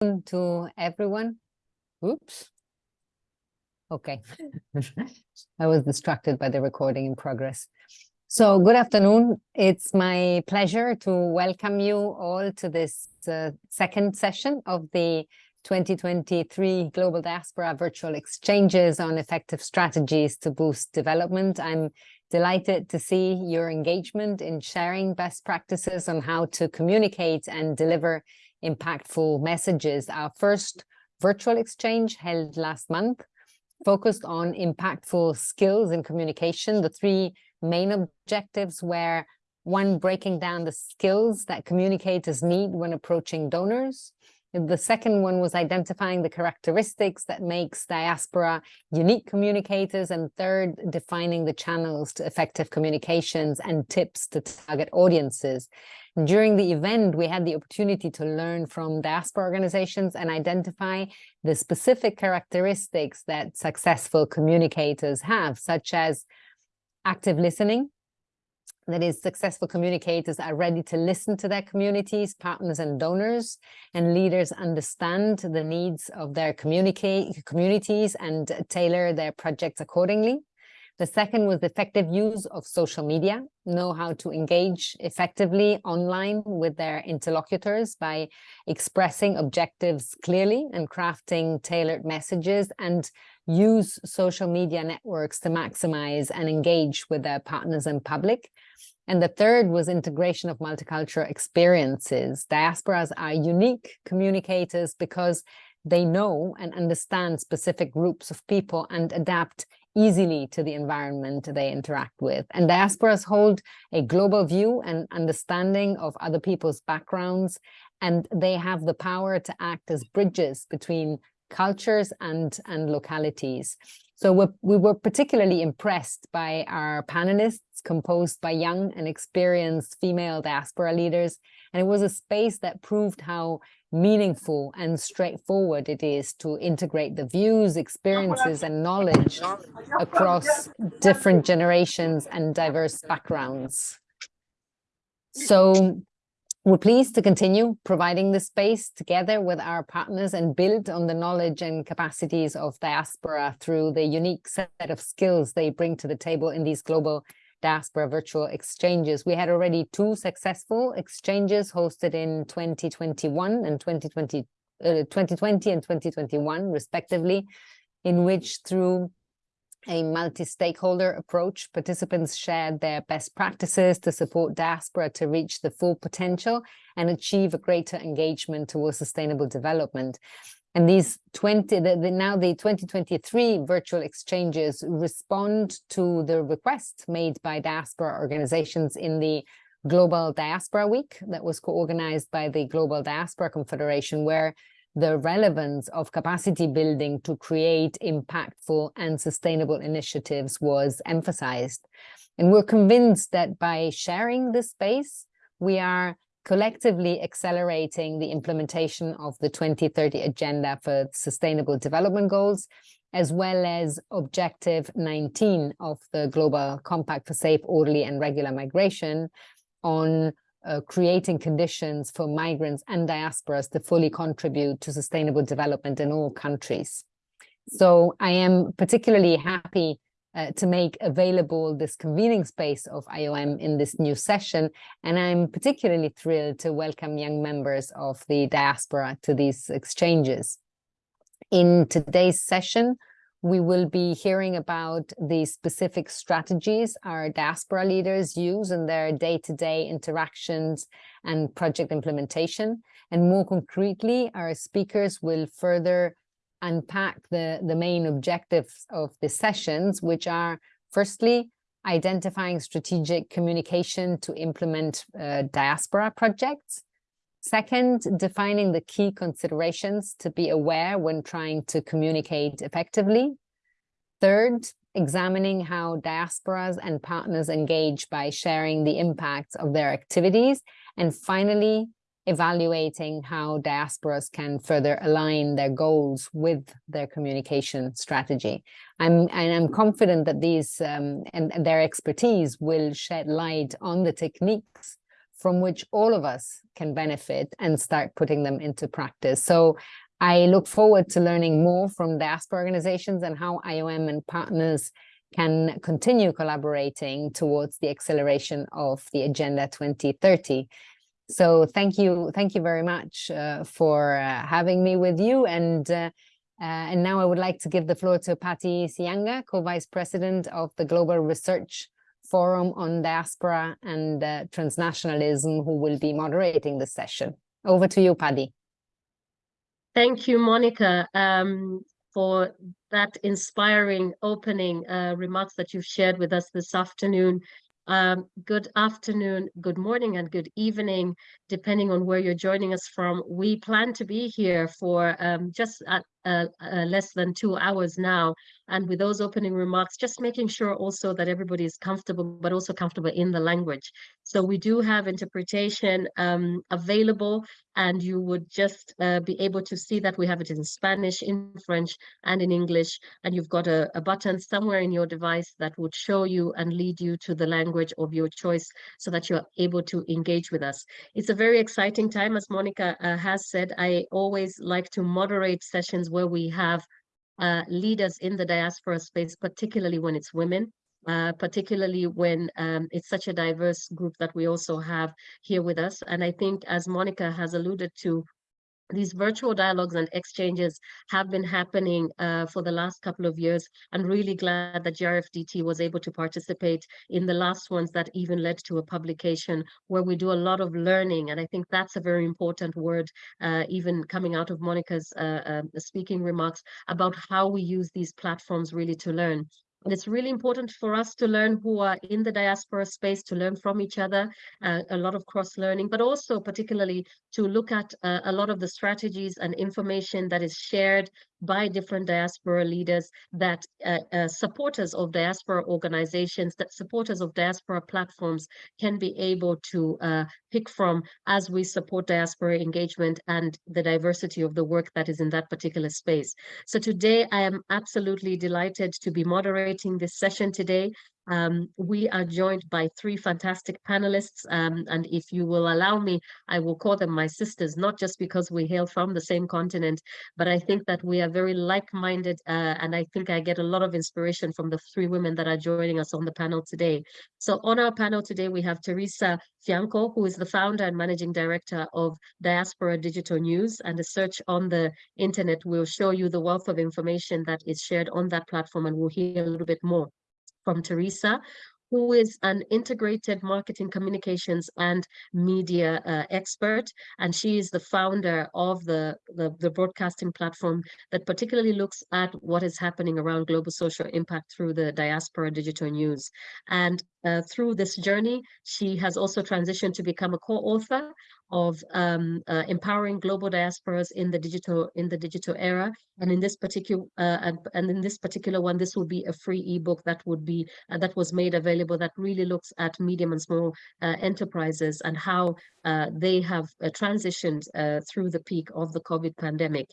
to everyone. Oops. Okay. I was distracted by the recording in progress. So good afternoon. It's my pleasure to welcome you all to this uh, second session of the 2023 Global Diaspora Virtual Exchanges on Effective Strategies to Boost Development. I'm delighted to see your engagement in sharing best practices on how to communicate and deliver impactful messages. Our first virtual exchange held last month focused on impactful skills in communication. The three main objectives were one, breaking down the skills that communicators need when approaching donors. The second one was identifying the characteristics that makes diaspora unique communicators. And third, defining the channels to effective communications and tips to target audiences. During the event, we had the opportunity to learn from diaspora organizations and identify the specific characteristics that successful communicators have, such as active listening, that is successful communicators are ready to listen to their communities, partners and donors, and leaders understand the needs of their communities and tailor their projects accordingly. The second was effective use of social media, know how to engage effectively online with their interlocutors by expressing objectives clearly and crafting tailored messages and use social media networks to maximize and engage with their partners and public. And the third was integration of multicultural experiences. Diasporas are unique communicators because they know and understand specific groups of people and adapt easily to the environment they interact with. And diasporas hold a global view and understanding of other people's backgrounds, and they have the power to act as bridges between cultures and, and localities. So we're, we were particularly impressed by our panelists composed by young and experienced female diaspora leaders. And it was a space that proved how meaningful and straightforward it is to integrate the views, experiences and knowledge across different generations and diverse backgrounds. So we're pleased to continue providing this space together with our partners and build on the knowledge and capacities of diaspora through the unique set of skills they bring to the table in these global diaspora virtual exchanges. We had already two successful exchanges hosted in 2021 and 2020, uh, 2020 and 2021 respectively, in which through a multi-stakeholder approach. Participants shared their best practices to support diaspora to reach the full potential and achieve a greater engagement towards sustainable development. And these 20, the, the, now the 2023 virtual exchanges respond to the request made by diaspora organizations in the Global Diaspora Week that was co-organized by the Global Diaspora Confederation, where the relevance of capacity building to create impactful and sustainable initiatives was emphasized. And we're convinced that by sharing this space, we are collectively accelerating the implementation of the 2030 Agenda for Sustainable Development Goals, as well as Objective 19 of the Global Compact for Safe, Orderly and Regular Migration on uh, creating conditions for migrants and diasporas to fully contribute to sustainable development in all countries. So I am particularly happy uh, to make available this convening space of IOM in this new session. And I'm particularly thrilled to welcome young members of the diaspora to these exchanges. In today's session, we will be hearing about the specific strategies our diaspora leaders use in their day-to-day -day interactions and project implementation. And more concretely, our speakers will further unpack the, the main objectives of the sessions, which are firstly, identifying strategic communication to implement uh, diaspora projects. Second, defining the key considerations to be aware when trying to communicate effectively. Third, examining how diasporas and partners engage by sharing the impacts of their activities. And finally, evaluating how diasporas can further align their goals with their communication strategy. I'm, and I'm confident that these um, and, and their expertise will shed light on the techniques from which all of us can benefit and start putting them into practice. So I look forward to learning more from diaspora organizations and how IOM and partners can continue collaborating towards the acceleration of the Agenda 2030. So thank you, thank you very much uh, for uh, having me with you. And uh, uh and now I would like to give the floor to Paddy Siyanga, co-vice president of the Global Research Forum on Diaspora and uh, Transnationalism, who will be moderating the session. Over to you, Paddy. Thank you, Monica, um, for that inspiring opening uh, remarks that you've shared with us this afternoon. Um, good afternoon, good morning, and good evening, depending on where you're joining us from. We plan to be here for um, just at, uh, uh, less than two hours now. And with those opening remarks, just making sure also that everybody is comfortable, but also comfortable in the language. So we do have interpretation um, available and you would just uh, be able to see that we have it in Spanish, in French, and in English. And you've got a, a, button somewhere in your device that would show you and lead you to the language of your choice so that you're able to engage with us. It's a very exciting time, as Monica uh, has said. I always like to moderate sessions where we have uh, leaders in the diaspora space, particularly when it's women. Uh, particularly when um, it's such a diverse group that we also have here with us. And I think as Monica has alluded to, these virtual dialogues and exchanges have been happening uh, for the last couple of years. I'm really glad that GRFDT was able to participate in the last ones that even led to a publication where we do a lot of learning. And I think that's a very important word, uh, even coming out of Monica's uh, um, speaking remarks about how we use these platforms really to learn. And it's really important for us to learn who are in the diaspora space, to learn from each other, uh, a lot of cross-learning, but also particularly to look at uh, a lot of the strategies and information that is shared by different diaspora leaders that uh, uh, supporters of diaspora organizations, that supporters of diaspora platforms can be able to uh, pick from as we support diaspora engagement and the diversity of the work that is in that particular space. So today I am absolutely delighted to be moderating this session today. Um, we are joined by three fantastic panelists, um, and if you will allow me, I will call them my sisters, not just because we hail from the same continent, but I think that we are very like-minded, uh, and I think I get a lot of inspiration from the three women that are joining us on the panel today. So on our panel today, we have Teresa Fianco, who is the founder and managing director of Diaspora Digital News, and a search on the internet will show you the wealth of information that is shared on that platform, and we'll hear a little bit more from Teresa, who is an integrated marketing communications and media uh, expert. And she is the founder of the, the, the, broadcasting platform that particularly looks at what is happening around global social impact through the diaspora digital news. And uh, through this journey, she has also transitioned to become a co-author of um, uh, empowering global diasporas in the digital in the digital era. And in this particular uh, and, and, in this particular one, this will be a free ebook that would be uh, that was made available that really looks at medium and small uh, enterprises and how uh, they have transitioned through the peak of the COVID pandemic.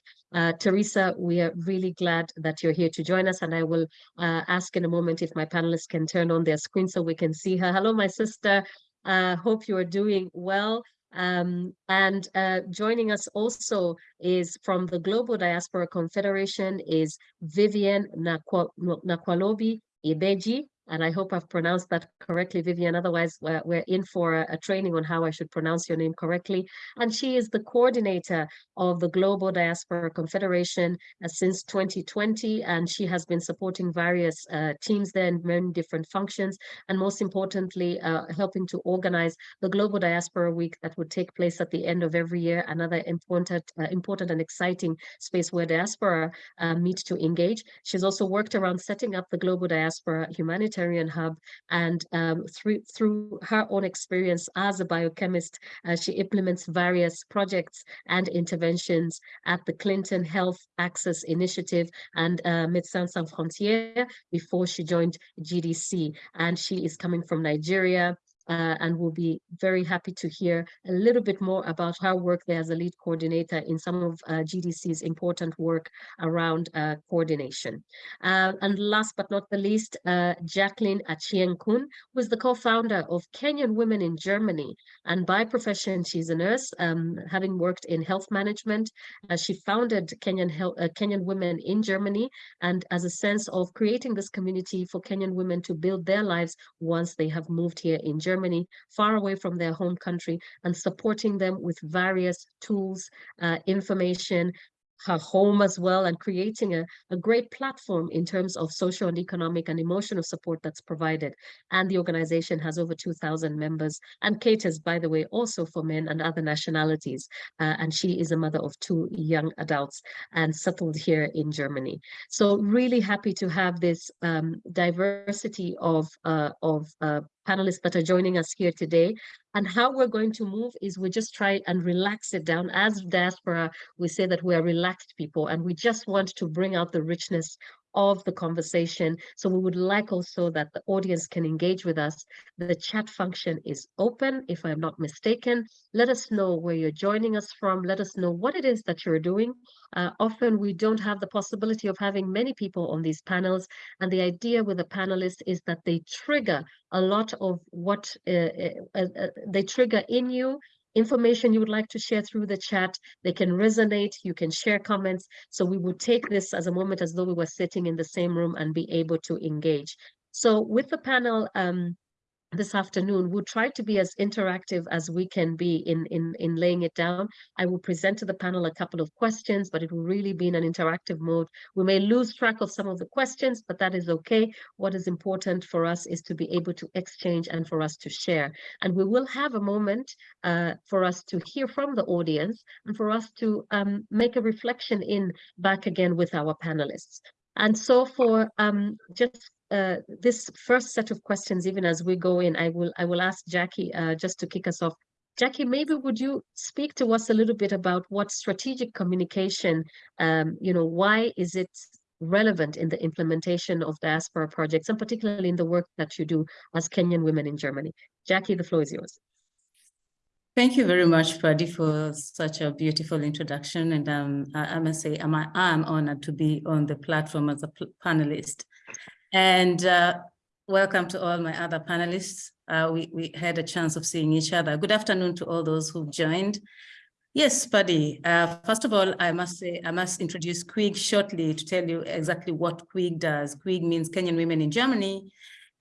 Teresa, we are really glad that you're here to join us, and I will ask in a moment if my panelists can turn on their screen so we can see her. Hello, my sister. Uh, hope you are doing well. Um, and uh, joining us also is from the Global Diaspora Confederation is Vivian Nakwalobi Ibeji and I hope I've pronounced that correctly, Vivian. Otherwise, we're, we're in for a, a, training on how I should pronounce your name correctly. And she is the coordinator of the Global Diaspora Confederation uh, since 2020, and she has been supporting various uh, teams there in many different functions, and most importantly, uh, helping to organize the Global Diaspora Week that would take place at the end of every year, another important, uh, important and exciting space where diaspora uh, meet to engage. She's also worked around setting up the Global Diaspora Humanity Humanitarian Hub. And um, through, through her own experience as a biochemist, uh, she implements various projects and interventions at the Clinton Health Access Initiative and uh, Médecins Sans Frontières before she joined GDC. And she is coming from Nigeria uh, and we'll be very happy to hear a little bit more about her work there as a lead coordinator in some of uh, GDC's important work around uh, coordination. Uh, and last but not the least, uh, Jacqueline Achieng Kun was the co-founder of Kenyan Women in Germany. And by profession, she's a nurse, um, having worked in health management. Uh, she founded Kenyan, Kenyan Women in Germany and as a sense of creating this community for Kenyan women to build their lives once they have moved here in Germany Germany, far away from their home country, and supporting them with various tools, uh, information, her home as well and creating a, a great platform in terms of social and economic and emotional support that's provided. And the organization has over 2,000 members and caters, by the way, also for men and other nationalities. Uh, and she is a mother of two young adults and settled here in Germany. So really happy to have this um, diversity of, uh, of uh, panelists that are joining us here today. And how we're going to move is we just try and relax it down. As diaspora, we say that we are relaxed people and we just want to bring out the richness of the conversation. So we would like also that the audience can engage with us. The chat function is open, if I'm not mistaken. Let us know where you're joining us from. Let us know what it is that you're doing. Uh, often we don't have the possibility of having many people on these panels. And the idea with the panelists is that they trigger a lot of what uh, uh, uh, uh they trigger in you information you would like to share through the chat. They can resonate, you can share comments. So we would take this as a moment as though we were sitting in the same room and be able to engage. So with the panel, um, this afternoon. We'll try to be as interactive as we can be in, in, in laying it down. I will present to the panel a couple of questions, but it will really be in an interactive mode. We may lose track of some of the questions, but that is okay. What is important for us is to be able to exchange and for us to share. And we will have a moment uh, for us to hear from the audience and for us to um, make a reflection in back again with our panelists. And so for um, just uh, this first set of questions, even as we go in, I will I will ask Jackie uh, just to kick us off. Jackie, maybe would you speak to us a little bit about what strategic communication, um, you know, why is it relevant in the implementation of diaspora projects, and particularly in the work that you do as Kenyan women in Germany? Jackie, the floor is yours. Thank you very much, Paddy, for such a beautiful introduction. And um, I, I must say, I'm, I'm honored to be on the platform as a panelist. And uh, welcome to all my other panelists. Uh, we, we had a chance of seeing each other. Good afternoon to all those who've joined. Yes, Paddy. Uh, first of all, I must say, I must introduce KWIG shortly to tell you exactly what KWIG does. KWIG means Kenyan Women in Germany.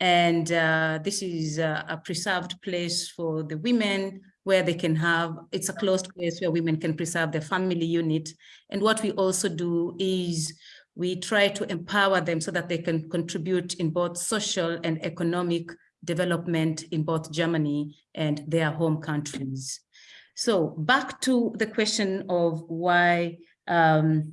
And uh, this is a, a preserved place for the women where they can have, it's a closed place where women can preserve their family unit. And what we also do is we try to empower them so that they can contribute in both social and economic development in both Germany and their home countries. So back to the question of why um,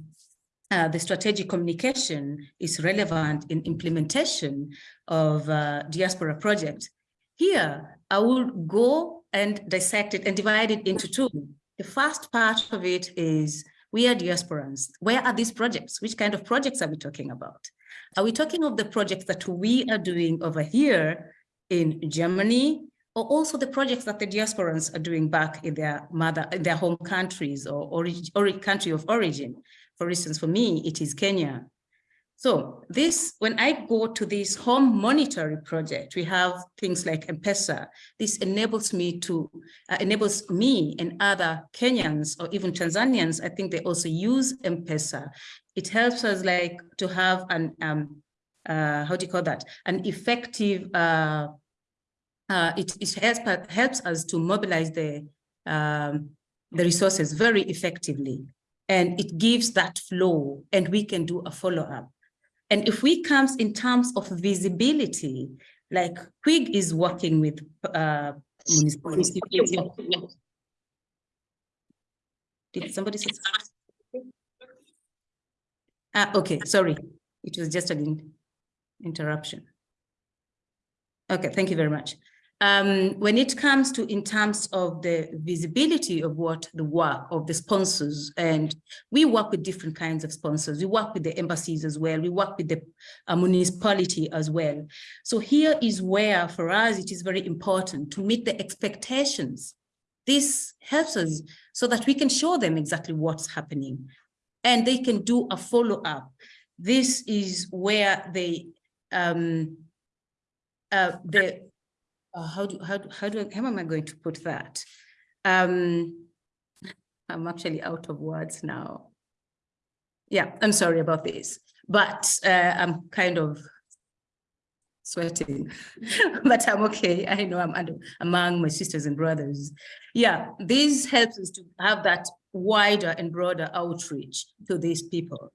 uh, the strategic communication is relevant in implementation of uh, diaspora project. Here, I will go and dissect it and divide it into two. The first part of it is we are diasporans. Where are these projects? Which kind of projects are we talking about? Are we talking of the projects that we are doing over here in Germany, or also the projects that the diasporans are doing back in their mother, in their home countries or, or, or country of origin? For instance, for me, it is Kenya. So this, when I go to this home monitoring project, we have things like M-Pesa. This enables me to, uh, enables me and other Kenyans or even Tanzanians, I think they also use M-Pesa. It helps us like to have an, um, uh, how do you call that? An effective, uh, uh, it, it helps, helps us to mobilize the, um, the resources very effectively. And it gives that flow and we can do a follow-up. And if we comes in terms of visibility, like KWIG is working with uh, municipalities. Did somebody say Ah, okay, sorry. It was just an interruption. Okay, thank you very much. Um, when it comes to in terms of the visibility of what the work of the sponsors, and we work with different kinds of sponsors. We work with the embassies as well. We work with the uh, municipality as well. So here is where for us, it is very important to meet the expectations. This helps us so that we can show them exactly what's happening and they can do a follow-up. This is where they, um, uh, the uh, how do how do how do I, how am I going to put that? Um, I'm actually out of words now. Yeah, I'm sorry about this, but uh, I'm kind of sweating, but I'm okay. I know I'm under, among my sisters and brothers. Yeah, this helps us to have that wider and broader outreach to these people.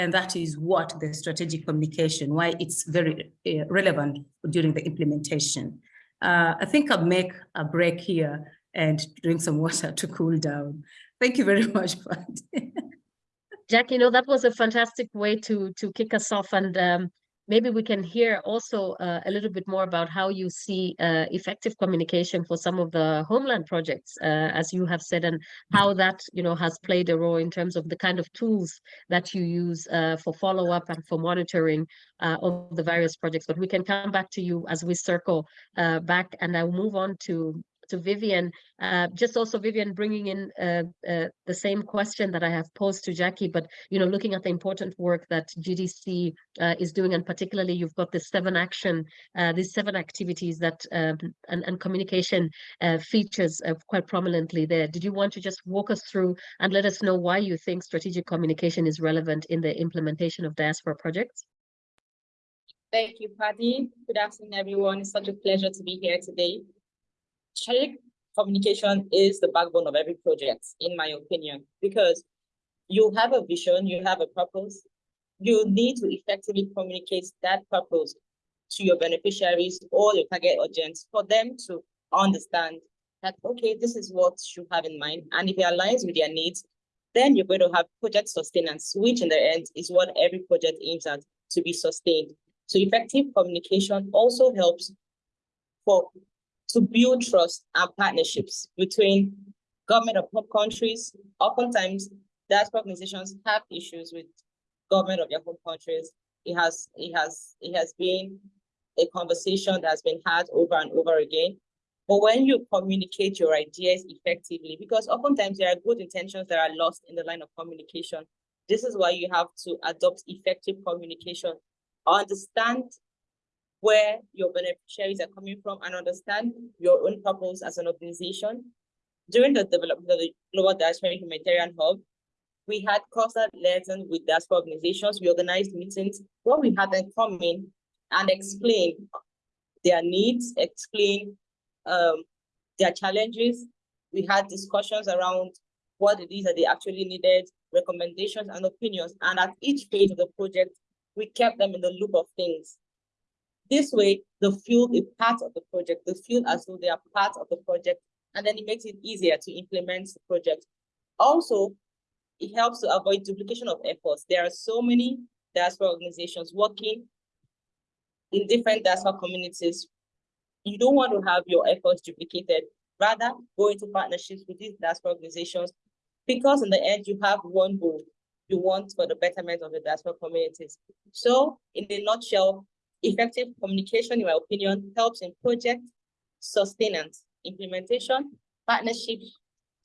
And that is what the strategic communication, why it's very uh, relevant during the implementation. Uh, I think I'll make a break here and drink some water to cool down. Thank you very much, Paddy. Jack, you know, that was a fantastic way to to kick us off and um, maybe we can hear also uh, a little bit more about how you see uh, effective communication for some of the homeland projects, uh, as you have said, and how that you know has played a role in terms of the kind of tools that you use uh, for follow up and for monitoring uh, of the various projects. But we can come back to you as we circle uh, back, and I'll move on to to Vivian. Uh, just also Vivian bringing in uh, uh, the same question that I have posed to Jackie, but you know, looking at the important work that GDC uh, is doing, and particularly you've got this seven action, uh, these seven activities that um, and, and communication uh, features quite prominently there. Did you want to just walk us through and let us know why you think strategic communication is relevant in the implementation of diaspora projects? Thank you, Paddy. Good afternoon, everyone. It's such a pleasure to be here today strategic communication is the backbone of every project, in my opinion, because you have a vision, you have a purpose, you need to effectively communicate that purpose to your beneficiaries or your target audience for them to understand that, okay, this is what you have in mind. And if it aligns with their needs, then you're going to have project sustenance, which in the end is what every project aims at to be sustained. So effective communication also helps for to build trust and partnerships between government of home countries. Oftentimes, diaspora organizations have issues with government of their home countries. It has, it has, it has been a conversation that has been had over and over again. But when you communicate your ideas effectively, because oftentimes there are good intentions that are lost in the line of communication, this is why you have to adopt effective communication. Understand where your beneficiaries are coming from and understand your own purpose as an organization. During the development of the Global Diaspora Humanitarian Hub, we had constant lessons with diaspora organizations. We organized meetings where we had them come in and explain their needs, explain um, their challenges. We had discussions around what it is that they actually needed, recommendations and opinions. And at each phase of the project, we kept them in the loop of things. This way, the field is part of the project. The field as though they are part of the project, and then it makes it easier to implement the project. Also, it helps to avoid duplication of efforts. There are so many diaspora organizations working in different diaspora communities. You don't want to have your efforts duplicated. Rather, go into partnerships with these diaspora organizations because in the end, you have one goal you want for the betterment of the diaspora communities. So in a nutshell, Effective communication, in my opinion, helps in project sustenance, implementation, partnership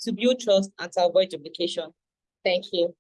to build trust and to avoid duplication. Thank you.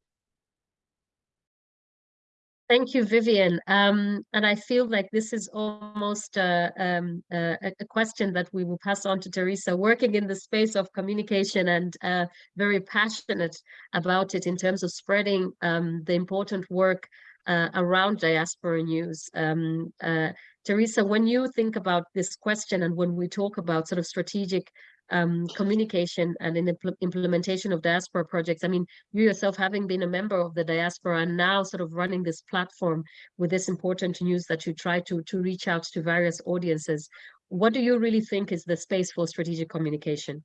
Thank you, Vivian. Um, and I feel like this is almost uh, um, uh, a question that we will pass on to Teresa, working in the space of communication and uh, very passionate about it in terms of spreading um, the important work uh, around diaspora news. Um, uh, Teresa, when you think about this question and when we talk about sort of strategic um, communication and in impl implementation of diaspora projects, I mean, you yourself having been a member of the diaspora and now sort of running this platform with this important news that you try to, to reach out to various audiences, what do you really think is the space for strategic communication?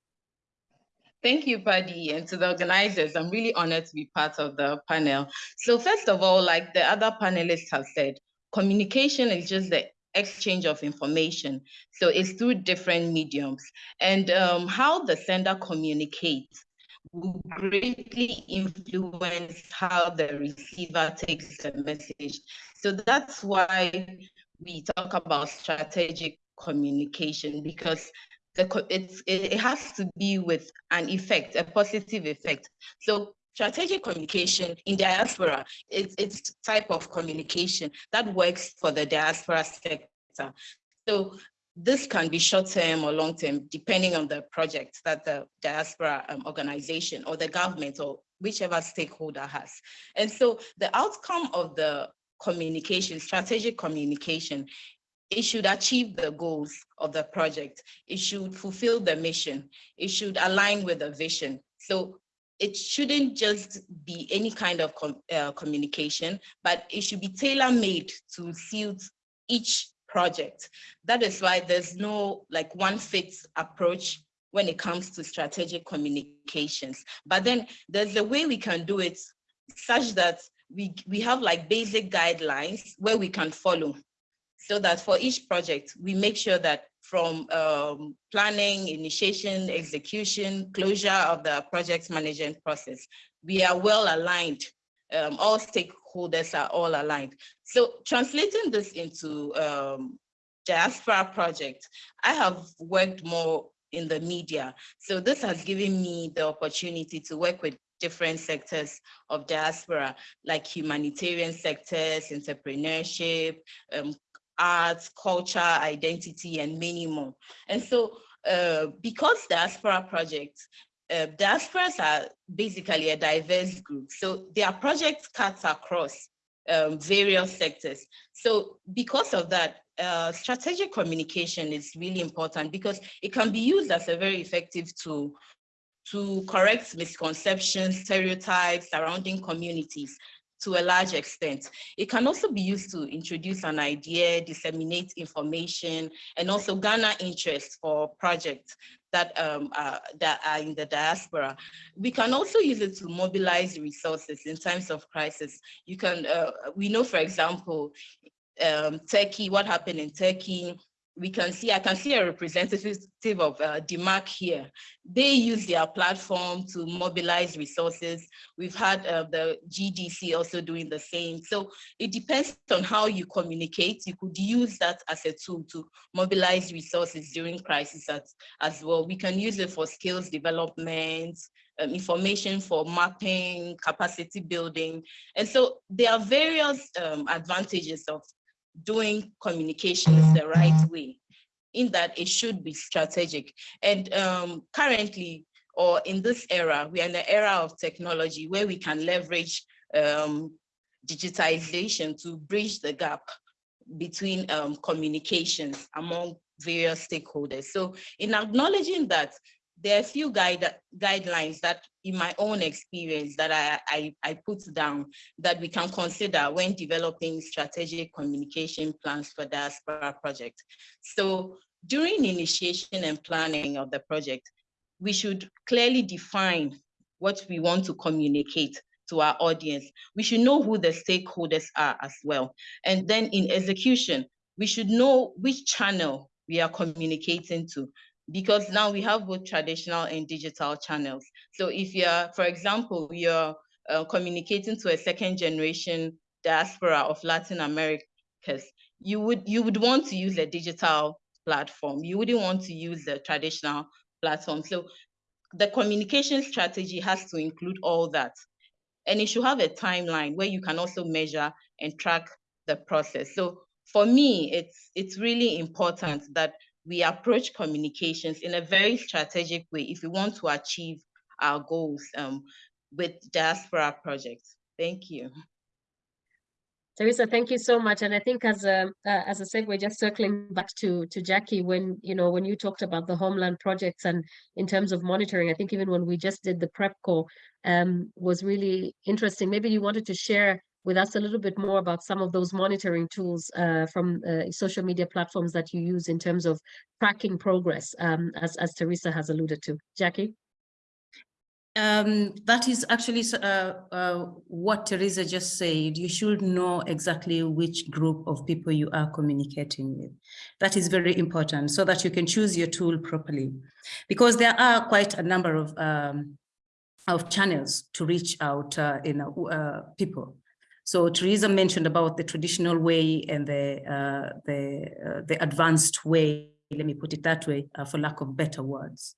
Thank you, Paddy, and to the organizers. I'm really honored to be part of the panel. So first of all, like the other panelists have said, communication is just the exchange of information. So it's through different mediums. And um, how the sender communicates will greatly influence how the receiver takes the message. So that's why we talk about strategic communication because the, it's, it has to be with an effect, a positive effect. So strategic communication in diaspora, it's, it's type of communication that works for the diaspora sector. So this can be short-term or long-term, depending on the project that the diaspora um, organization or the government or whichever stakeholder has. And so the outcome of the communication, strategic communication, it should achieve the goals of the project. It should fulfill the mission. It should align with the vision. So it shouldn't just be any kind of com uh, communication, but it should be tailor-made to suit each project. That is why there's no like one fits approach when it comes to strategic communications. But then there's a way we can do it such that we, we have like basic guidelines where we can follow so that for each project, we make sure that from um, planning, initiation, execution, closure of the project management process, we are well aligned. Um, all stakeholders are all aligned. So translating this into um, diaspora project, I have worked more in the media. So this has given me the opportunity to work with different sectors of diaspora, like humanitarian sectors, entrepreneurship, um, arts, culture, identity, and many more. And so uh, because diaspora projects, uh, diasporas are basically a diverse group. So their projects cuts across um, various sectors. So because of that, uh, strategic communication is really important because it can be used as a very effective tool to correct misconceptions, stereotypes surrounding communities to a large extent. It can also be used to introduce an idea, disseminate information, and also garner interest for projects that, um, uh, that are in the diaspora. We can also use it to mobilize resources in times of crisis. You can, uh, we know, for example, um, Turkey, what happened in Turkey, we can see, I can see a representative of uh, here. They use their platform to mobilize resources. We've had uh, the GDC also doing the same. So it depends on how you communicate. You could use that as a tool to mobilize resources during crisis as, as well. We can use it for skills development, um, information for mapping, capacity building. And so there are various um, advantages of doing communications the right way in that it should be strategic. And um, currently, or in this era, we are in the era of technology where we can leverage um, digitization to bridge the gap between um, communications among various stakeholders. So in acknowledging that there are a few guide, guidelines that in my own experience that I, I, I, put down that we can consider when developing strategic communication plans for diaspora project. So during initiation and planning of the project, we should clearly define what we want to communicate to our audience. We should know who the stakeholders are as well. And then in execution, we should know which channel we are communicating to because now we have both traditional and digital channels. So if you're, for example, you're uh, communicating to a second generation diaspora of Latin Americas, you would you would want to use a digital platform. You wouldn't want to use the traditional platform. So the communication strategy has to include all that. And it should have a timeline where you can also measure and track the process. So for me, it's it's really important that we approach communications in a very strategic way if we want to achieve our goals um, with diaspora projects. Thank you. Teresa, thank you so much. And I think as a uh, as a segue, just circling back to to Jackie, when you know when you talked about the homeland projects and in terms of monitoring, I think even when we just did the prep call, um, was really interesting. Maybe you wanted to share with us a little bit more about some of those monitoring tools uh, from uh, social media platforms that you use in terms of tracking progress, um, as, as Teresa has alluded to. Jackie? Um, that is actually uh, uh, what Teresa just said. You should know exactly which group of people you are communicating with. That is very important so that you can choose your tool properly. Because there are quite a number of um, of channels to reach out uh, in uh, people. So Theresa mentioned about the traditional way and the uh, the uh, the advanced way. Let me put it that way, uh, for lack of better words.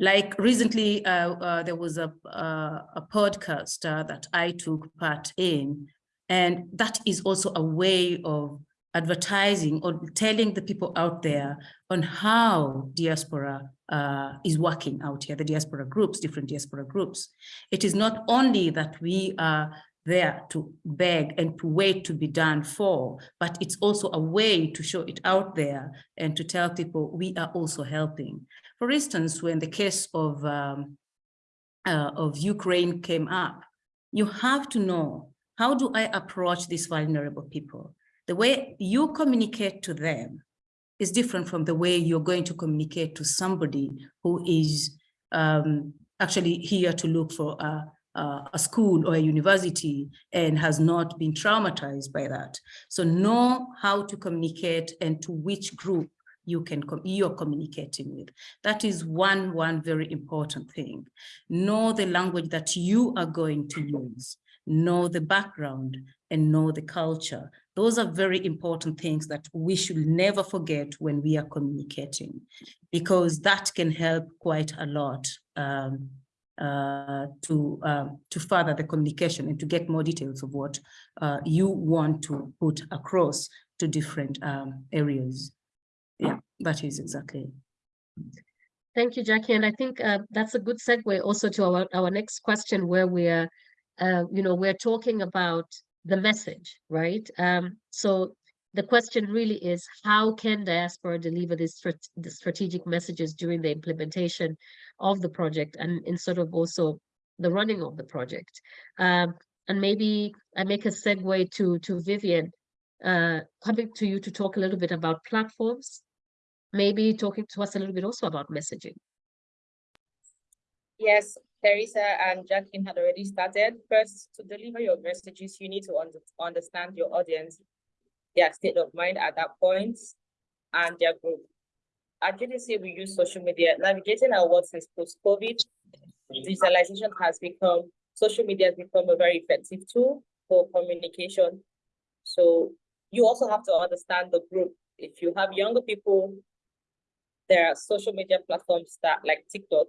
Like recently, uh, uh, there was a uh, a podcast that I took part in, and that is also a way of advertising or telling the people out there on how diaspora uh, is working out here, the diaspora groups, different diaspora groups. It is not only that we are there to beg and to wait to be done for, but it's also a way to show it out there and to tell people we are also helping. For instance, when the case of, um, uh, of Ukraine came up, you have to know, how do I approach these vulnerable people? The way you communicate to them is different from the way you're going to communicate to somebody who is um, actually here to look for a, a, a school or a university and has not been traumatized by that. So know how to communicate and to which group you can you're communicating with. That is one, one very important thing. Know the language that you are going to use, know the background and know the culture. Those are very important things that we should never forget when we are communicating, because that can help quite a lot um, uh, to um, to further the communication and to get more details of what uh, you want to put across to different um, areas. Yeah, that is exactly. Thank you, Jackie. And I think uh, that's a good segue also to our, our next question where we're, uh, you know, we're talking about the message, right? Um, so the question really is, how can diaspora deliver these the strategic messages during the implementation of the project and in sort of also the running of the project? Um, and maybe I make a segue to, to Vivian, uh, coming to you to talk a little bit about platforms maybe talking to us a little bit also about messaging. Yes, Teresa and Jacqueline had already started. First, to deliver your messages, you need to under understand your audience, their state of mind at that point, and their group. At GDC, we use social media. Navigating our world since post-COVID, digitalization has become, social media has become a very effective tool for communication. So you also have to understand the group. If you have younger people, there are social media platforms that like TikTok,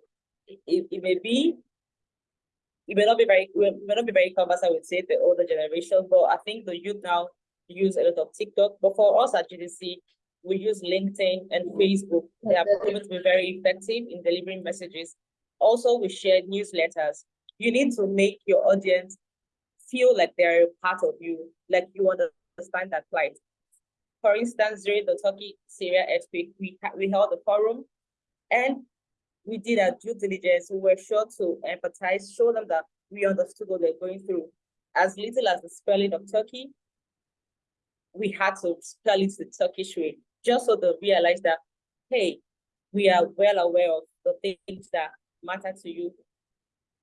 it, it may be it may not be very may not be very conversant with say the older generation, but I think the youth now use a lot of TikTok. But for us at GDC, we use LinkedIn and Facebook. They have proven to be very effective in delivering messages. Also, we share newsletters. You need to make your audience feel like they're a part of you, like you understand that plight. For instance, during the Turkey Syria earthquake, we we held a forum, and we did our due diligence. We were sure to empathize, show them that we understood what they're going through. As little as the spelling of Turkey, we had to spell it the Turkish way, just so they realize that, hey, we are well aware of the things that matter to you.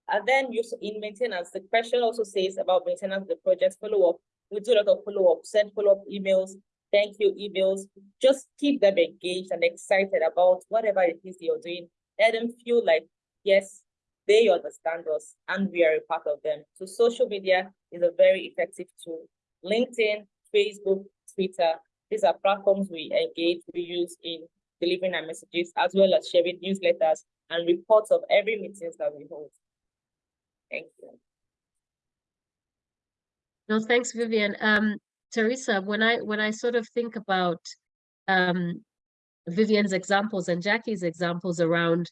And then you in maintenance, the question also says about maintenance the project follow-up. We do a lot of follow-up, send follow-up emails, thank you emails, just keep them engaged and excited about whatever it is you're doing. Let them feel like, yes, they understand us and we are a part of them. So social media is a very effective tool. LinkedIn, Facebook, Twitter, these are platforms we engage, we use in delivering our messages, as well as sharing newsletters and reports of every meetings that we hold. Thank you. No, thanks, Vivian. Um, Teresa, when I when I sort of think about um, Vivian's examples and Jackie's examples around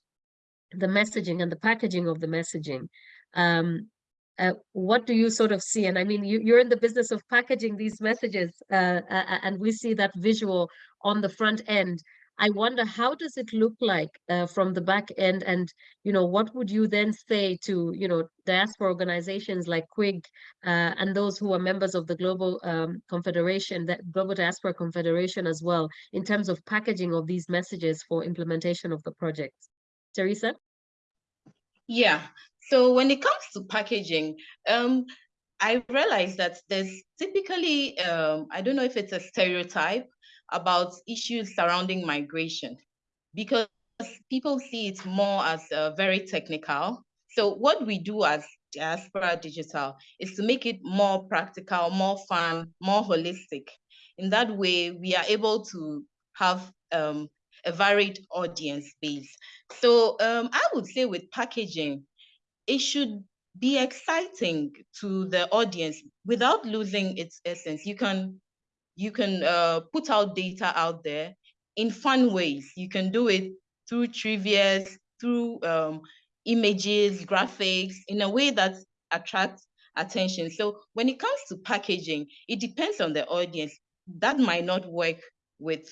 the messaging and the packaging of the messaging, um, uh, what do you sort of see? And I mean, you, you're in the business of packaging these messages, uh, uh, and we see that visual on the front end. I wonder how does it look like uh, from the back end and you know what would you then say to you know diaspora organizations like KWIG uh, and those who are members of the Global um, Confederation, the Global Diaspora Confederation as well in terms of packaging of these messages for implementation of the project. Teresa? Yeah, So when it comes to packaging, um, I realized that there's typically, um, I don't know if it's a stereotype about issues surrounding migration, because people see it more as uh, very technical. So what we do as Diaspora Digital is to make it more practical, more fun, more holistic. In that way, we are able to have um, a varied audience base. So um, I would say with packaging, it should be exciting to the audience without losing its essence. You can you can uh, put out data out there in fun ways. You can do it through trivia, through um, images, graphics, in a way that attracts attention. So when it comes to packaging, it depends on the audience. That might not work with,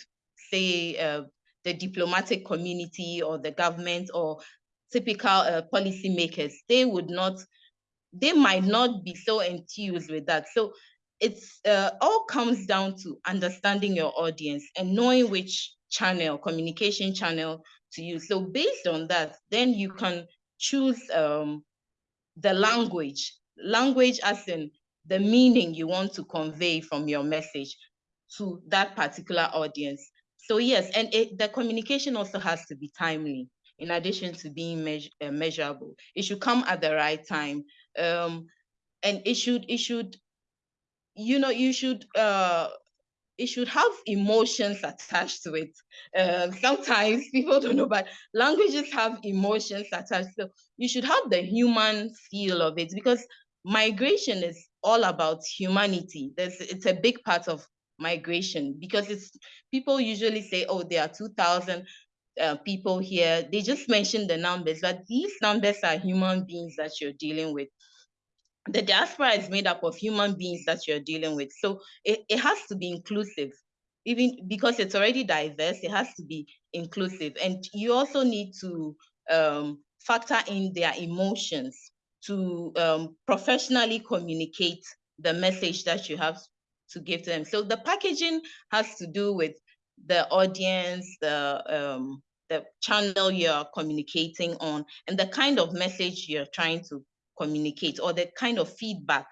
say, uh, the diplomatic community or the government or typical uh, policymakers. They would not, they might not be so enthused with that. So it's uh, all comes down to understanding your audience and knowing which channel, communication channel to use. So based on that, then you can choose um, the language, language as in the meaning you want to convey from your message to that particular audience. So yes, and it, the communication also has to be timely in addition to being measure, uh, measurable. It should come at the right time. Um, and it should, it should, you know, you should, uh, it should have emotions attached to it. Um, sometimes people don't know, but languages have emotions attached. So you should have the human feel of it because migration is all about humanity. There's, it's a big part of migration because it's people usually say, oh, there are 2,000 uh, people here. They just mention the numbers, but these numbers are human beings that you're dealing with. The diaspora is made up of human beings that you're dealing with. So it, it has to be inclusive. Even because it's already diverse, it has to be inclusive. And you also need to um, factor in their emotions to um, professionally communicate the message that you have to give to them. So the packaging has to do with the audience, the um, the channel you're communicating on, and the kind of message you're trying to communicate, or the kind of feedback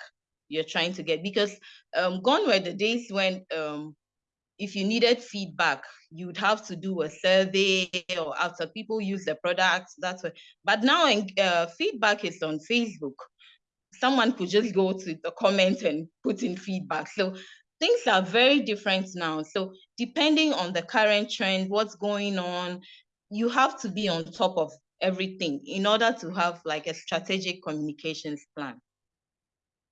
you're trying to get. Because um, gone were the days when um, if you needed feedback, you'd have to do a survey or after people use the product, that's what. But now uh, feedback is on Facebook someone could just go to the comment and put in feedback. So things are very different now. So depending on the current trend, what's going on, you have to be on top of everything in order to have like a strategic communications plan.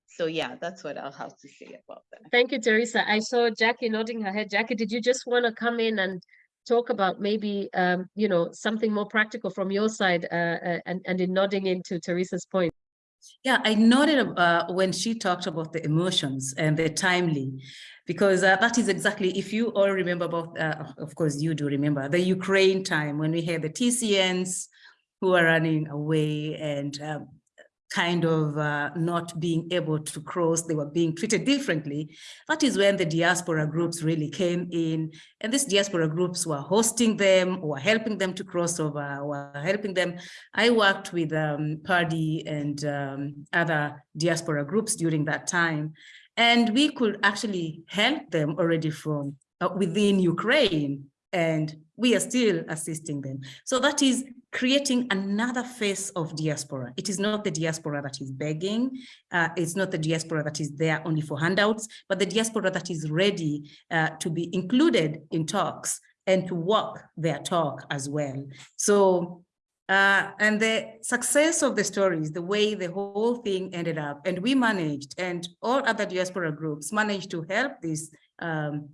So yeah, that's what I'll have to say about that. Thank you, Teresa. I saw Jackie nodding her head. Jackie, did you just want to come in and talk about maybe, um, you know, something more practical from your side uh, uh, and, and in nodding into Teresa's point? Yeah, I noted uh, when she talked about the emotions and the timely, because uh, that is exactly, if you all remember about, uh, of course you do remember, the Ukraine time when we had the TCNs who are running away and um, kind of uh, not being able to cross, they were being treated differently. That is when the diaspora groups really came in and these diaspora groups were hosting them or helping them to cross over, or helping them. I worked with um, and um, other diaspora groups during that time, and we could actually help them already from uh, within Ukraine and we are still assisting them. So that is creating another face of diaspora. It is not the diaspora that is begging. Uh, it's not the diaspora that is there only for handouts, but the diaspora that is ready uh, to be included in talks and to walk their talk as well. So, uh, and the success of the stories, the way the whole thing ended up, and we managed, and all other diaspora groups managed to help this um,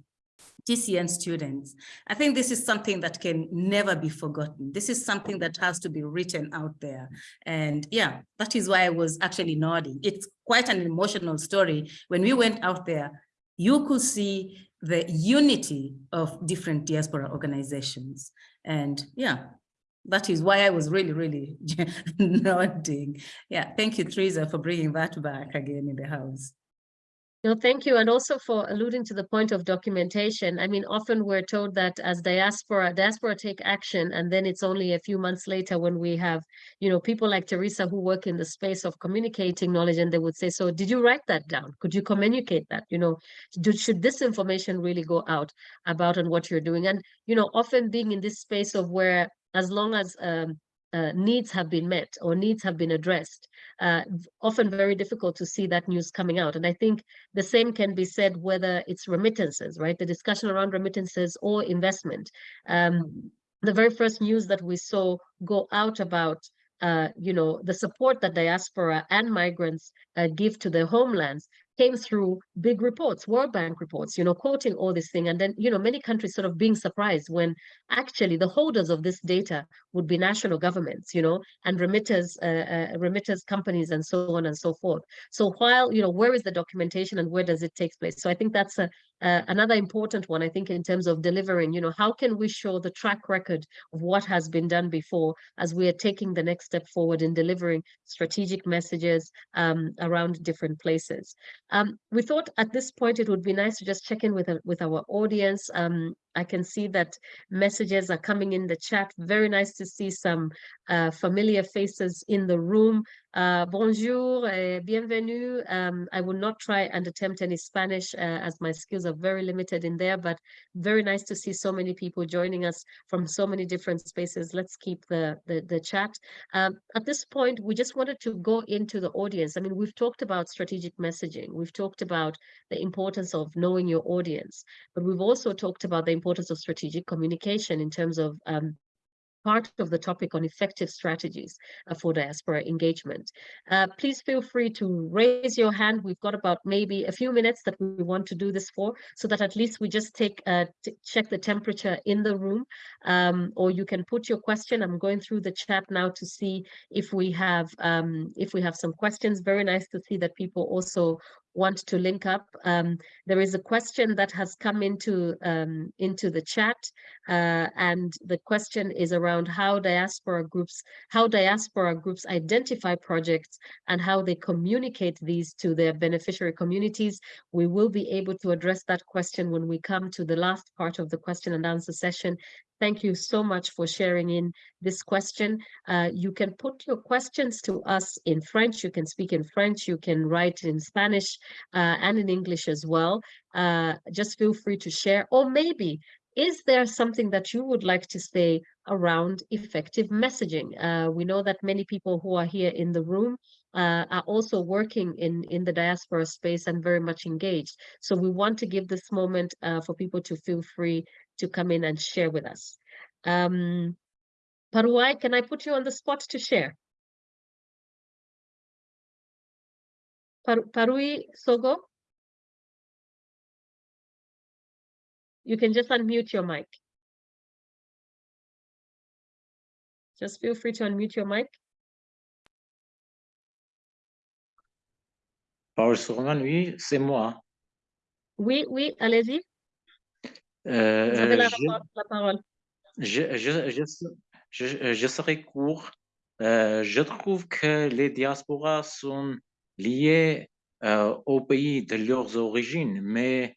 TCN students. I think this is something that can never be forgotten. This is something that has to be written out there. And yeah, that is why I was actually nodding. It's quite an emotional story. When we went out there, you could see the unity of different diaspora organizations. And yeah, that is why I was really, really nodding. Yeah, thank you, Teresa, for bringing that back again in the house. No, thank you. And also for alluding to the point of documentation. I mean, often we're told that as diaspora, diaspora take action, and then it's only a few months later when we have, you know, people like Teresa who work in the space of communicating knowledge, and they would say, so did you write that down? Could you communicate that? You know, should this information really go out about and what you're doing? And, you know, often being in this space of where as long as um, uh, needs have been met or needs have been addressed, uh, often very difficult to see that news coming out. And I think the same can be said whether it's remittances, right? The discussion around remittances or investment. Um, the very first news that we saw go out about uh, you know, the support that diaspora and migrants uh, give to their homelands came through big reports, World Bank reports, you know, quoting all this thing. And then, you know, many countries sort of being surprised when actually the holders of this data would be national governments, you know, and remitters, uh, uh, remitters companies and so on and so forth. So while, you know, where is the documentation and where does it take place? So I think that's a, uh, another important one, I think, in terms of delivering, you know, how can we show the track record of what has been done before as we are taking the next step forward in delivering strategic messages um, around different places. Um, we thought at this point it would be nice to just check in with, uh, with our audience. Um, I can see that messages are coming in the chat. Very nice to see some uh, familiar faces in the room. Uh, bonjour, bienvenue. Um, I will not try and attempt any Spanish uh, as my skills are very limited in there, but very nice to see so many people joining us from so many different spaces. Let's keep the, the, the chat. Um, at this point, we just wanted to go into the audience. I mean, we've talked about strategic messaging. We've talked about the importance of knowing your audience, but we've also talked about the importance of strategic communication in terms of um, part of the topic on effective strategies uh, for diaspora engagement. Uh, please feel free to raise your hand. We've got about maybe a few minutes that we want to do this for, so that at least we just take uh, check the temperature in the room, um, or you can put your question. I'm going through the chat now to see if we have um, if we have some questions. Very nice to see that people also want to link up. Um, there is a question that has come into um, into the chat, uh, and the question is around how diaspora groups how diaspora groups identify projects and how they communicate these to their beneficiary communities. We will be able to address that question when we come to the last part of the question and answer session. Thank you so much for sharing in this question. Uh, you can put your questions to us in French. You can speak in French. You can write in Spanish uh, and in English as well. Uh, just feel free to share. Or maybe, is there something that you would like to say around effective messaging? Uh, we know that many people who are here in the room uh, are also working in, in the diaspora space and very much engaged. So we want to give this moment uh, for people to feel free to come in and share with us. Um, Paruai, can I put you on the spot to share? Par Parui Sogo? You can just unmute your mic. Just feel free to unmute your mic. Paul Sorman, oui, c'est moi. Oui, oui, allez-y. Euh, la, je, rapport- la parole. je, je, je, se- je- je serai court. Euh, je trouve que les diasporas sont liées euh, au pays de leurs origines, mais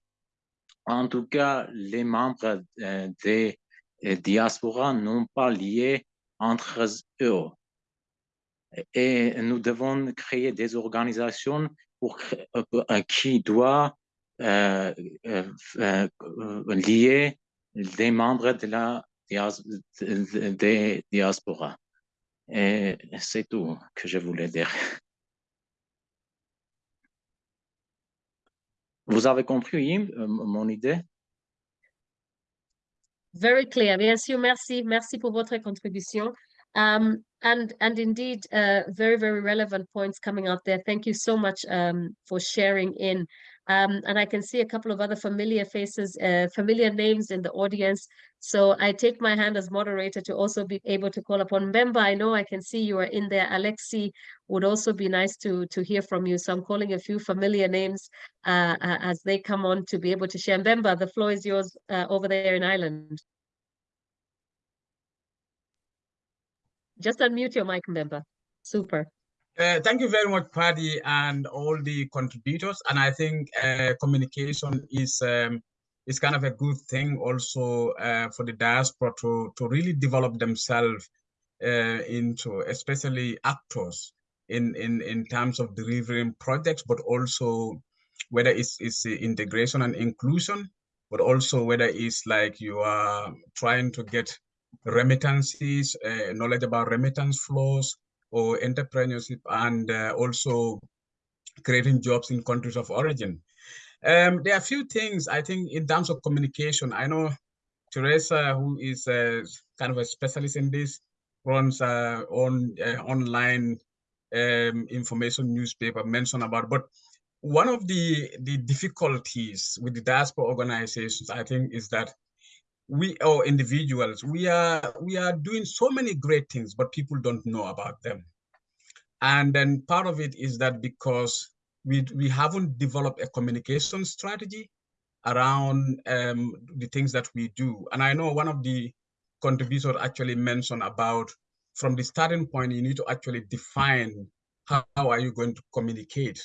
en tout cas, les membres euh, des diasporas n'ont pas lié entre eux. Et nous devons créer des organisations pour, qui doivent euh, euh, euh, euh, des membres de la de- diasporas. Et c'est tout que je voulais dire. Vous avez compris mon idée? Very clear. Bien sûr, merci. Merci pour votre contribution. Um, and and indeed, uh, very, very relevant points coming out there. Thank you so much um, for sharing in. Um, and I can see a couple of other familiar faces, uh, familiar names in the audience. So I take my hand as moderator to also be able to call upon Mbemba. I know I can see you are in there. Alexi would also be nice to to hear from you. So I'm calling a few familiar names uh, uh, as they come on to be able to share. Mbemba, the floor is yours uh, over there in Ireland. Just unmute your mic, Mbemba. Super. Uh, thank you very much, Paddy, and all the contributors. And I think uh, communication is um, is kind of a good thing also uh, for the diaspora to to really develop themselves uh, into, especially actors in in in terms of delivering projects, but also whether it's it's integration and inclusion, but also whether it's like you are trying to get remittances, uh, knowledge about remittance flows, or entrepreneurship and uh, also creating jobs in countries of origin. Um, there are a few things I think in terms of communication. I know Teresa, who is uh, kind of a specialist in this, runs uh, on uh, online um, information newspaper mentioned about. But one of the the difficulties with the diaspora organizations, I think, is that we or individuals we are we are doing so many great things but people don't know about them. And then part of it is that because we we haven't developed a communication strategy around um, the things that we do. And i know one of the contributors actually mentioned about from the starting point you need to actually define how, how are you going to communicate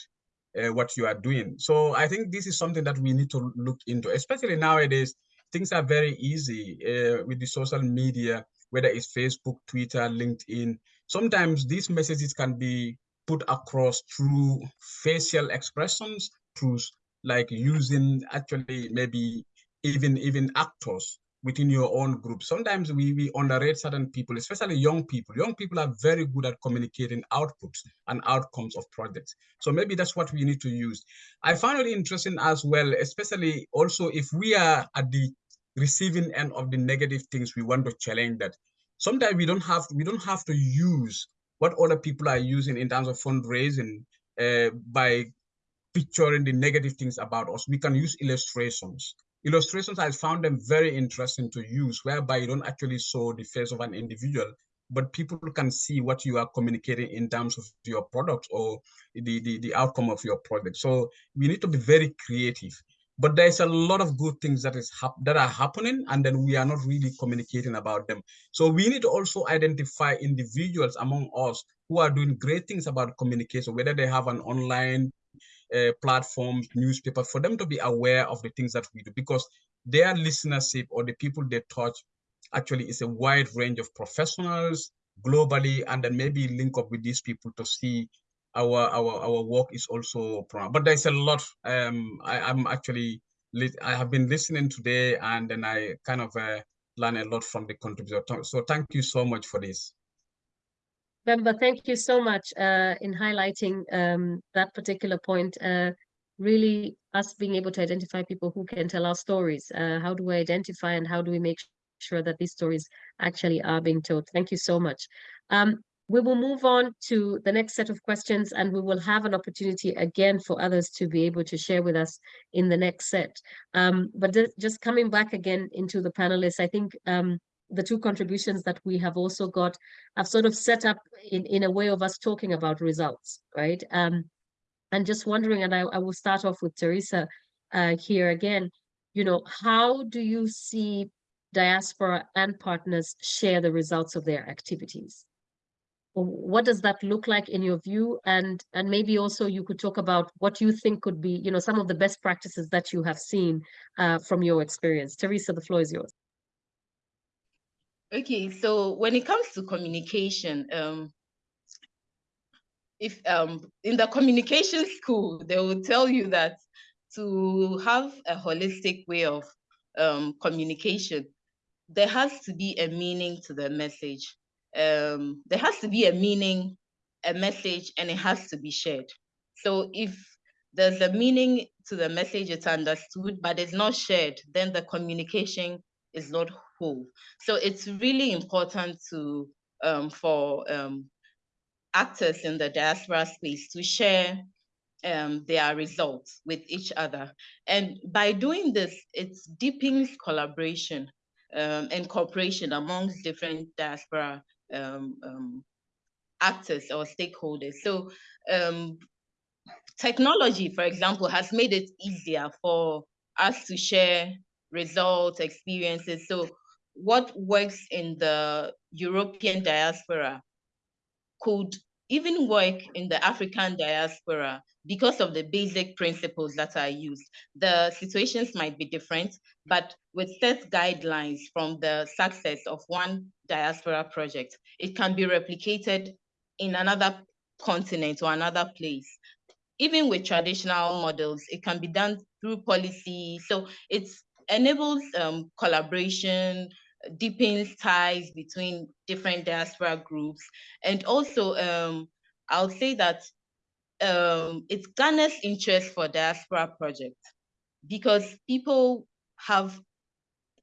uh, what you are doing. So i think this is something that we need to look into especially nowadays things are very easy uh, with the social media, whether it's Facebook, Twitter, LinkedIn. Sometimes these messages can be put across through facial expressions, through like using actually maybe even even actors within your own group. Sometimes we, we underrate certain people, especially young people. Young people are very good at communicating outputs and outcomes of projects. So maybe that's what we need to use. I found it interesting as well, especially also if we are at the receiving end of the negative things, we want to challenge that. Sometimes we don't have we don't have to use what other people are using in terms of fundraising uh, by picturing the negative things about us. We can use illustrations. Illustrations, I found them very interesting to use, whereby you don't actually show the face of an individual, but people can see what you are communicating in terms of your product or the, the, the outcome of your project. So we need to be very creative but there's a lot of good things that is that are happening and then we are not really communicating about them so we need to also identify individuals among us who are doing great things about communication whether they have an online uh, platform newspaper for them to be aware of the things that we do. Because their listenership or the people they touch actually is a wide range of professionals globally and then maybe link up with these people to see our our our work is also but there's a lot um I, i'm actually i have been listening today and then i kind of uh, learn a lot from the contributor. So thank you so much for this Bemba, thank you so much uh, in highlighting um, that particular point. Uh, really, us being able to identify people who can tell our stories. Uh, how do we identify and how do we make sure that these stories actually are being told? Thank you so much. Um, we will move on to the next set of questions and we will have an opportunity again for others to be able to share with us in the next set. Um, but just coming back again into the panelists, I think um, the two contributions that we have also got have sort of set up in, in a way of us talking about results, right? Um, and just wondering, and I, I will start off with Teresa uh, here again, you know, how do you see diaspora and partners share the results of their activities? what does that look like in your view and and maybe also you could talk about what you think could be you know some of the best practices that you have seen uh, from your experience teresa the floor is yours okay so when it comes to communication um if um in the communication school they will tell you that to have a holistic way of um communication there has to be a meaning to the message um, there has to be a meaning, a message, and it has to be shared. So if there's a meaning to the message, it's understood, but it's not shared, then the communication is not whole. So it's really important to um, for um, actors in the diaspora space to share um, their results with each other. And by doing this, it deepens collaboration um, and cooperation amongst different diaspora um, um, actors or stakeholders. So technology, for example, has made it easier for us to share results, experiences. So what works in the European diaspora could even work in the African diaspora because of the basic principles that are used. The situations might be different, but with set guidelines from the success of one diaspora project, it can be replicated in another continent or another place. Even with traditional models, it can be done through policy. So it enables um, collaboration, deepens ties between different diaspora groups. And also, um, I'll say that um, it garners interest for diaspora projects because people have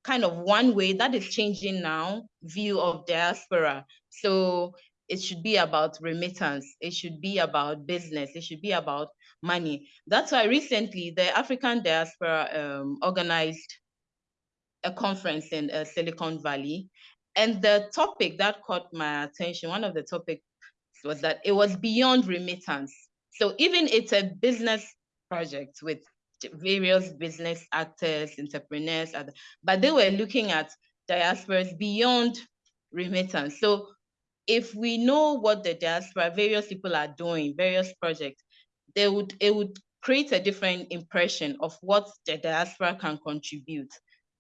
kind of one way that is changing now view of diaspora. So it should be about remittance. It should be about business. It should be about money. That's why recently the African diaspora um, organized a conference in uh, Silicon Valley. And the topic that caught my attention, one of the topics was that it was beyond remittance. So even it's a business project with various business actors, entrepreneurs, but they were looking at diasporas beyond remittance. So if we know what the diaspora, various people are doing, various projects, they would it would create a different impression of what the diaspora can contribute.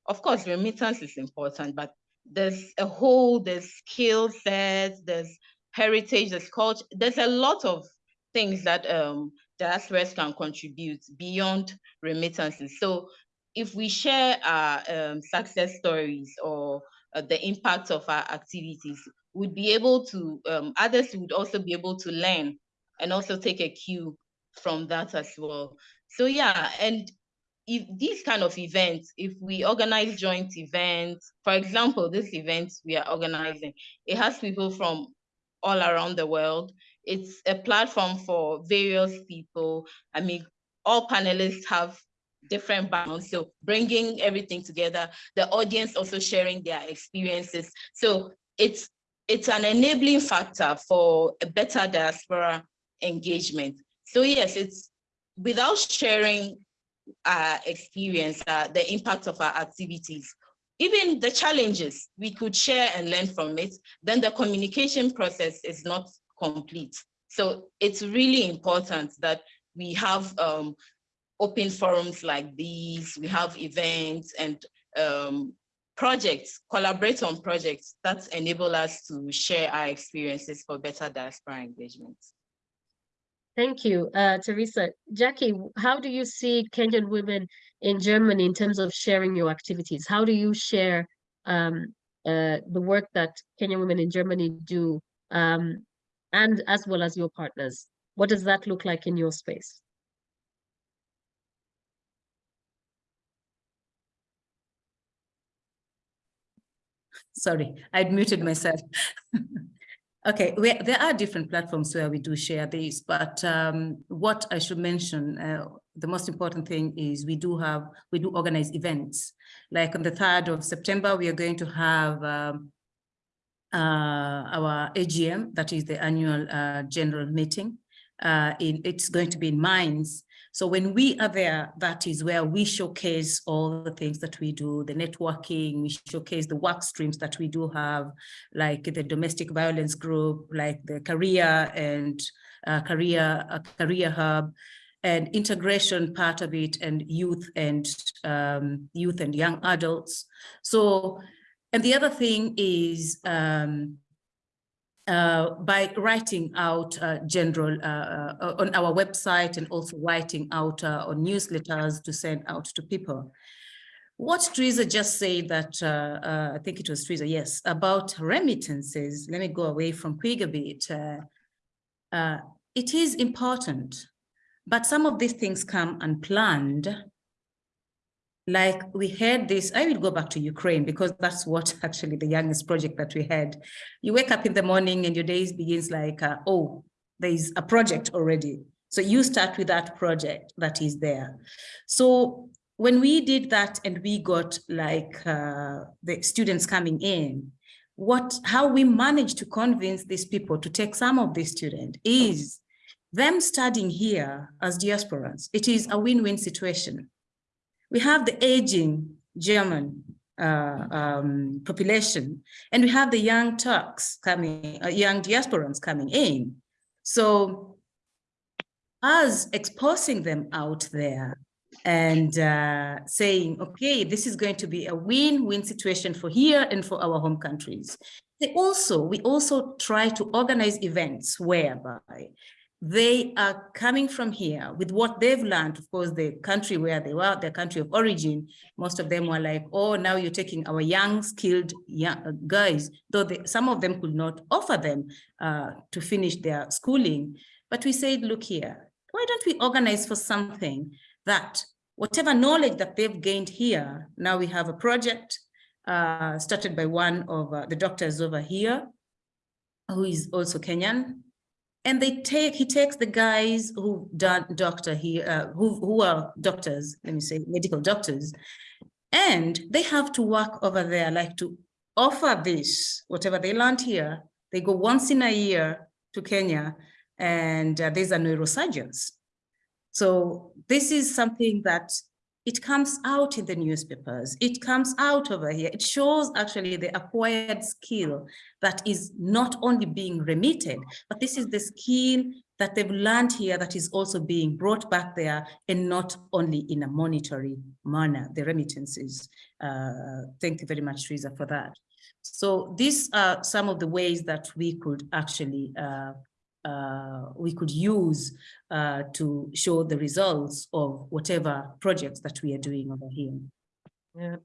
Of course, remittance is important, but there's a whole, there's skill sets, there's heritage, there's culture, there's a lot of things that um, diasporas can contribute beyond remittances. So if we share our um, success stories or uh, the impact of our activities, we'd be able to, um, others would also be able to learn and also take a cue from that as well. So yeah, and if these kind of events, if we organize joint events, for example, this event we are organizing, it has people from all around the world. It's a platform for various people. I mean, all panelists have different backgrounds. So bringing everything together, the audience also sharing their experiences. So it's it's an enabling factor for a better diaspora engagement. So yes, it's without sharing our experience, uh, the impact of our activities, even the challenges, we could share and learn from it, then the communication process is not complete. So it's really important that we have um, open forums like these, we have events and um, projects, collaborate on projects that enable us to share our experiences for better diaspora engagement. Thank you, uh, Teresa. Jackie, how do you see Kenyan women in Germany in terms of sharing your activities? How do you share um, uh, the work that Kenyan women in Germany do um, and as well as your partners? What does that look like in your space? Sorry, I'd muted myself. Okay, we, there are different platforms where we do share these, but um, what I should mention, uh, the most important thing is we do have, we do organize events. Like on the 3rd of September, we are going to have um, uh, our AGM, that is the annual uh, general meeting. Uh, in, it's going to be in Mainz, so when we are there, that is where we showcase all the things that we do, the networking, we showcase the work streams that we do have, like the domestic violence group, like the career and uh, career, uh, career hub, and integration part of it, and youth and um, youth and young adults. So, and the other thing is um, uh, by writing out uh, general uh, uh, on our website and also writing out uh, on newsletters to send out to people. What Teresa just said that, I think it was Teresa, yes, about remittances, let me go away from KWIG a bit. it is important, but some of these things come unplanned like we had this, I will go back to Ukraine because that's what actually the youngest project that we had. You wake up in the morning and your day begins like, uh, oh, there is a project already. So you start with that project that is there. So when we did that and we got like uh, the students coming in, what how we managed to convince these people to take some of these students is them studying here as diasporans. It is a win-win situation we have the aging German uh, um, population, and we have the young Turks coming, uh, young diasporans coming in. So us exposing them out there and uh, saying, okay, this is going to be a win-win situation for here and for our home countries. They also, we also try to organize events whereby they are coming from here with what they've learned, of course, the country where they were, their country of origin, most of them were like, oh, now you're taking our young, skilled young guys, though they, some of them could not offer them uh, to finish their schooling. But we said, look here, why don't we organize for something that whatever knowledge that they've gained here, now we have a project uh, started by one of uh, the doctors over here, who is also Kenyan, and they take he takes the guys who done doctor he uh, who who are doctors let me say medical doctors. And they have to work over there like to offer this whatever they learned here they go once in a year to Kenya and uh, there's a neurosurgeons. So this is something that it comes out in the newspapers. It comes out over here. It shows actually the acquired skill that is not only being remitted, but this is the skill that they've learned here that is also being brought back there and not only in a monetary manner, the remittances. Uh, thank you very much, Teresa, for that. So these are some of the ways that we could actually uh, we could use uh, to show the results of whatever projects that we are doing over here. Yeah.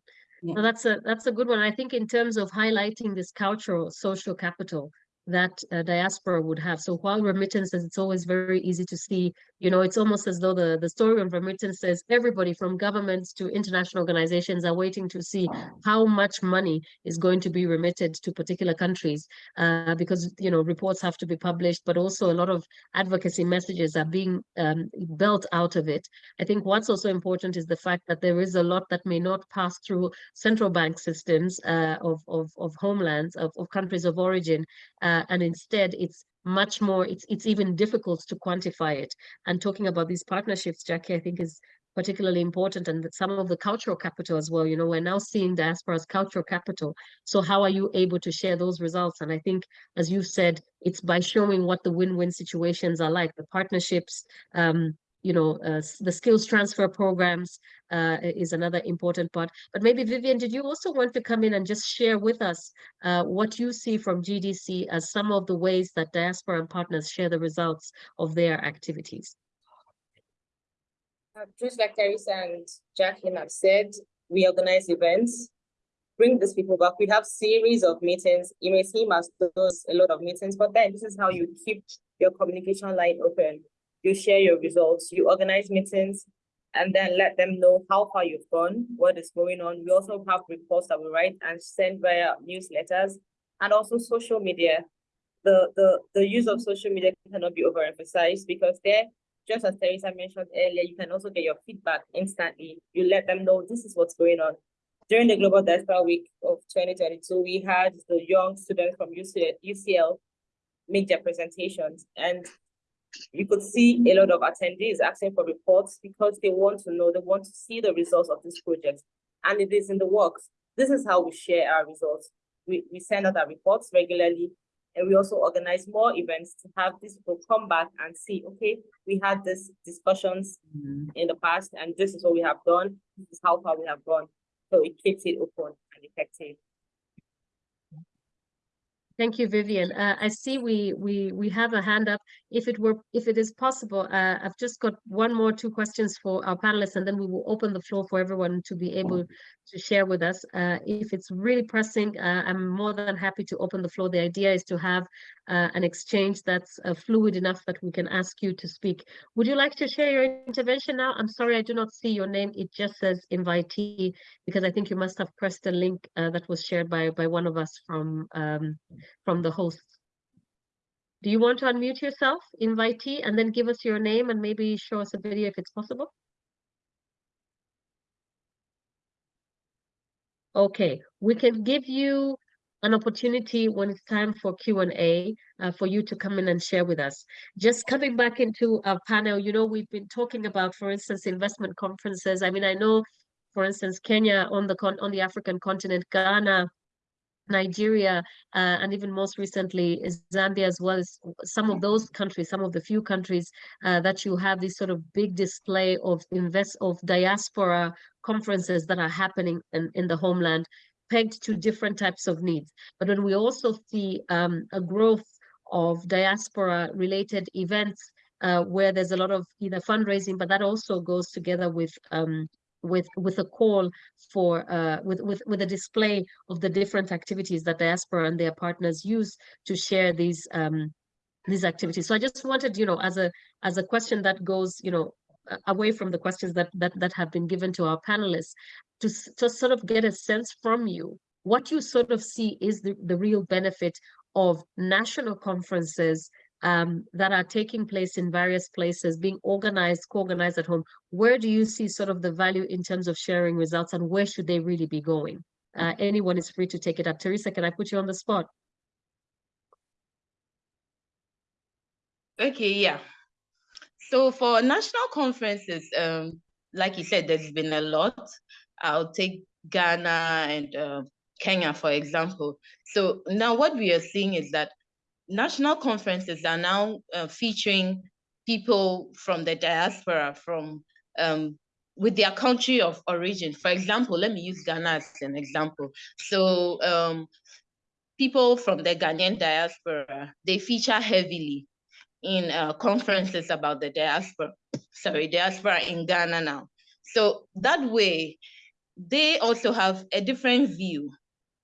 Yeah. No, that's a that's a good one. I think in terms of highlighting this cultural social capital, that uh, diaspora would have. So while remittances, it's always very easy to see, you know, it's almost as though the, the story of remittances, everybody from governments to international organizations are waiting to see how much money is going to be remitted to particular countries uh, because, you know, reports have to be published, but also a lot of advocacy messages are being um, built out of it. I think what's also important is the fact that there is a lot that may not pass through central bank systems uh, of, of, of homelands, of, of countries of origin, uh, and instead it's much more, it's, it's even difficult to quantify it. And talking about these partnerships, Jackie, I think is particularly important and that some of the cultural capital as well, you know, we're now seeing diaspora as cultural capital. So how are you able to share those results? And I think, as you said, it's by showing what the win-win situations are like, the partnerships, um, you know, uh, the skills transfer programs uh, is another important part. But maybe Vivian, did you also want to come in and just share with us uh, what you see from GDC as some of the ways that diaspora and partners share the results of their activities? Just like Teresa and Jacqueline have said, we organize events, bring these people back. We have series of meetings. You may seem as those a lot of meetings, but then this is how you keep your communication line open. You share your results, you organize meetings, and then let them know how far you've gone, what is going on. We also have reports that we write and send via newsletters and also social media. The, the, the use of social media cannot be overemphasized because there, just as Teresa mentioned earlier, you can also get your feedback instantly. You let them know this is what's going on. During the Global Diaspora Week of 2022, we had the young students from UCL, UCL make their presentations and you could see a lot of attendees asking for reports because they want to know, they want to see the results of this project. And it is in the works. This is how we share our results. We, we send out our reports regularly and we also organize more events to have these people come back and see, okay, we had these discussions Mhm. in the past and this is what we have done. This is how far we have gone. So it keeps it open and effective. Thank you, Vivian. Uh, I see we we we have a hand up. If it were, if it is possible, uh, I've just got one more two questions for our panelists, and then we will open the floor for everyone to be able to share with us. Uh, if it's really pressing, uh, I'm more than happy to open the floor. The idea is to have uh, an exchange that's uh, fluid enough that we can ask you to speak. Would you like to share your intervention now? I'm sorry, I do not see your name. It just says invitee because I think you must have pressed the link that was shared by by one of us from um, from the hosts. Do you want to unmute yourself, invitee, and then give us your name and maybe show us a video if it's possible? Okay, we can give you an opportunity when it's time for Q&A uh, for you to come in and share with us. Just coming back into our panel, you know, we've been talking about, for instance, investment conferences. I mean, I know, for instance, Kenya on the on the African continent, Ghana, Nigeria, uh, and even most recently Zambia as well as some of those countries, some of the few countries uh, that you have this sort of big display of invest of diaspora conferences that are happening in, in the homeland pegged to different types of needs. But when we also see um, a growth of diaspora related events uh, where there's a lot of either fundraising, but that also goes together with um, with with a call for uh, with with with a display of the different activities that diaspora and their partners use to share these um, these activities. So I just wanted, you know, as a as a question that goes, you know, away from the questions that that that have been given to our panelists, to to sort of get a sense from you what you sort of see is the, the real benefit of national conferences um, that are taking place in various places, being organized, co-organized at home, where do you see sort of the value in terms of sharing results and where should they really be going? Uh, anyone is free to take it up. Teresa, can I put you on the spot? Okay, yeah. So for national conferences, um, like you said, there's been a lot. I'll take Ghana and uh, Kenya, for example. So now what we are seeing is that national conferences are now uh, featuring people from the diaspora, from um, with their country of origin. For example, let me use Ghana as an example. So um, people from the Ghanaian diaspora, they feature heavily in uh, conferences about the diaspora, sorry, diaspora in Ghana now. So that way, they also have a different view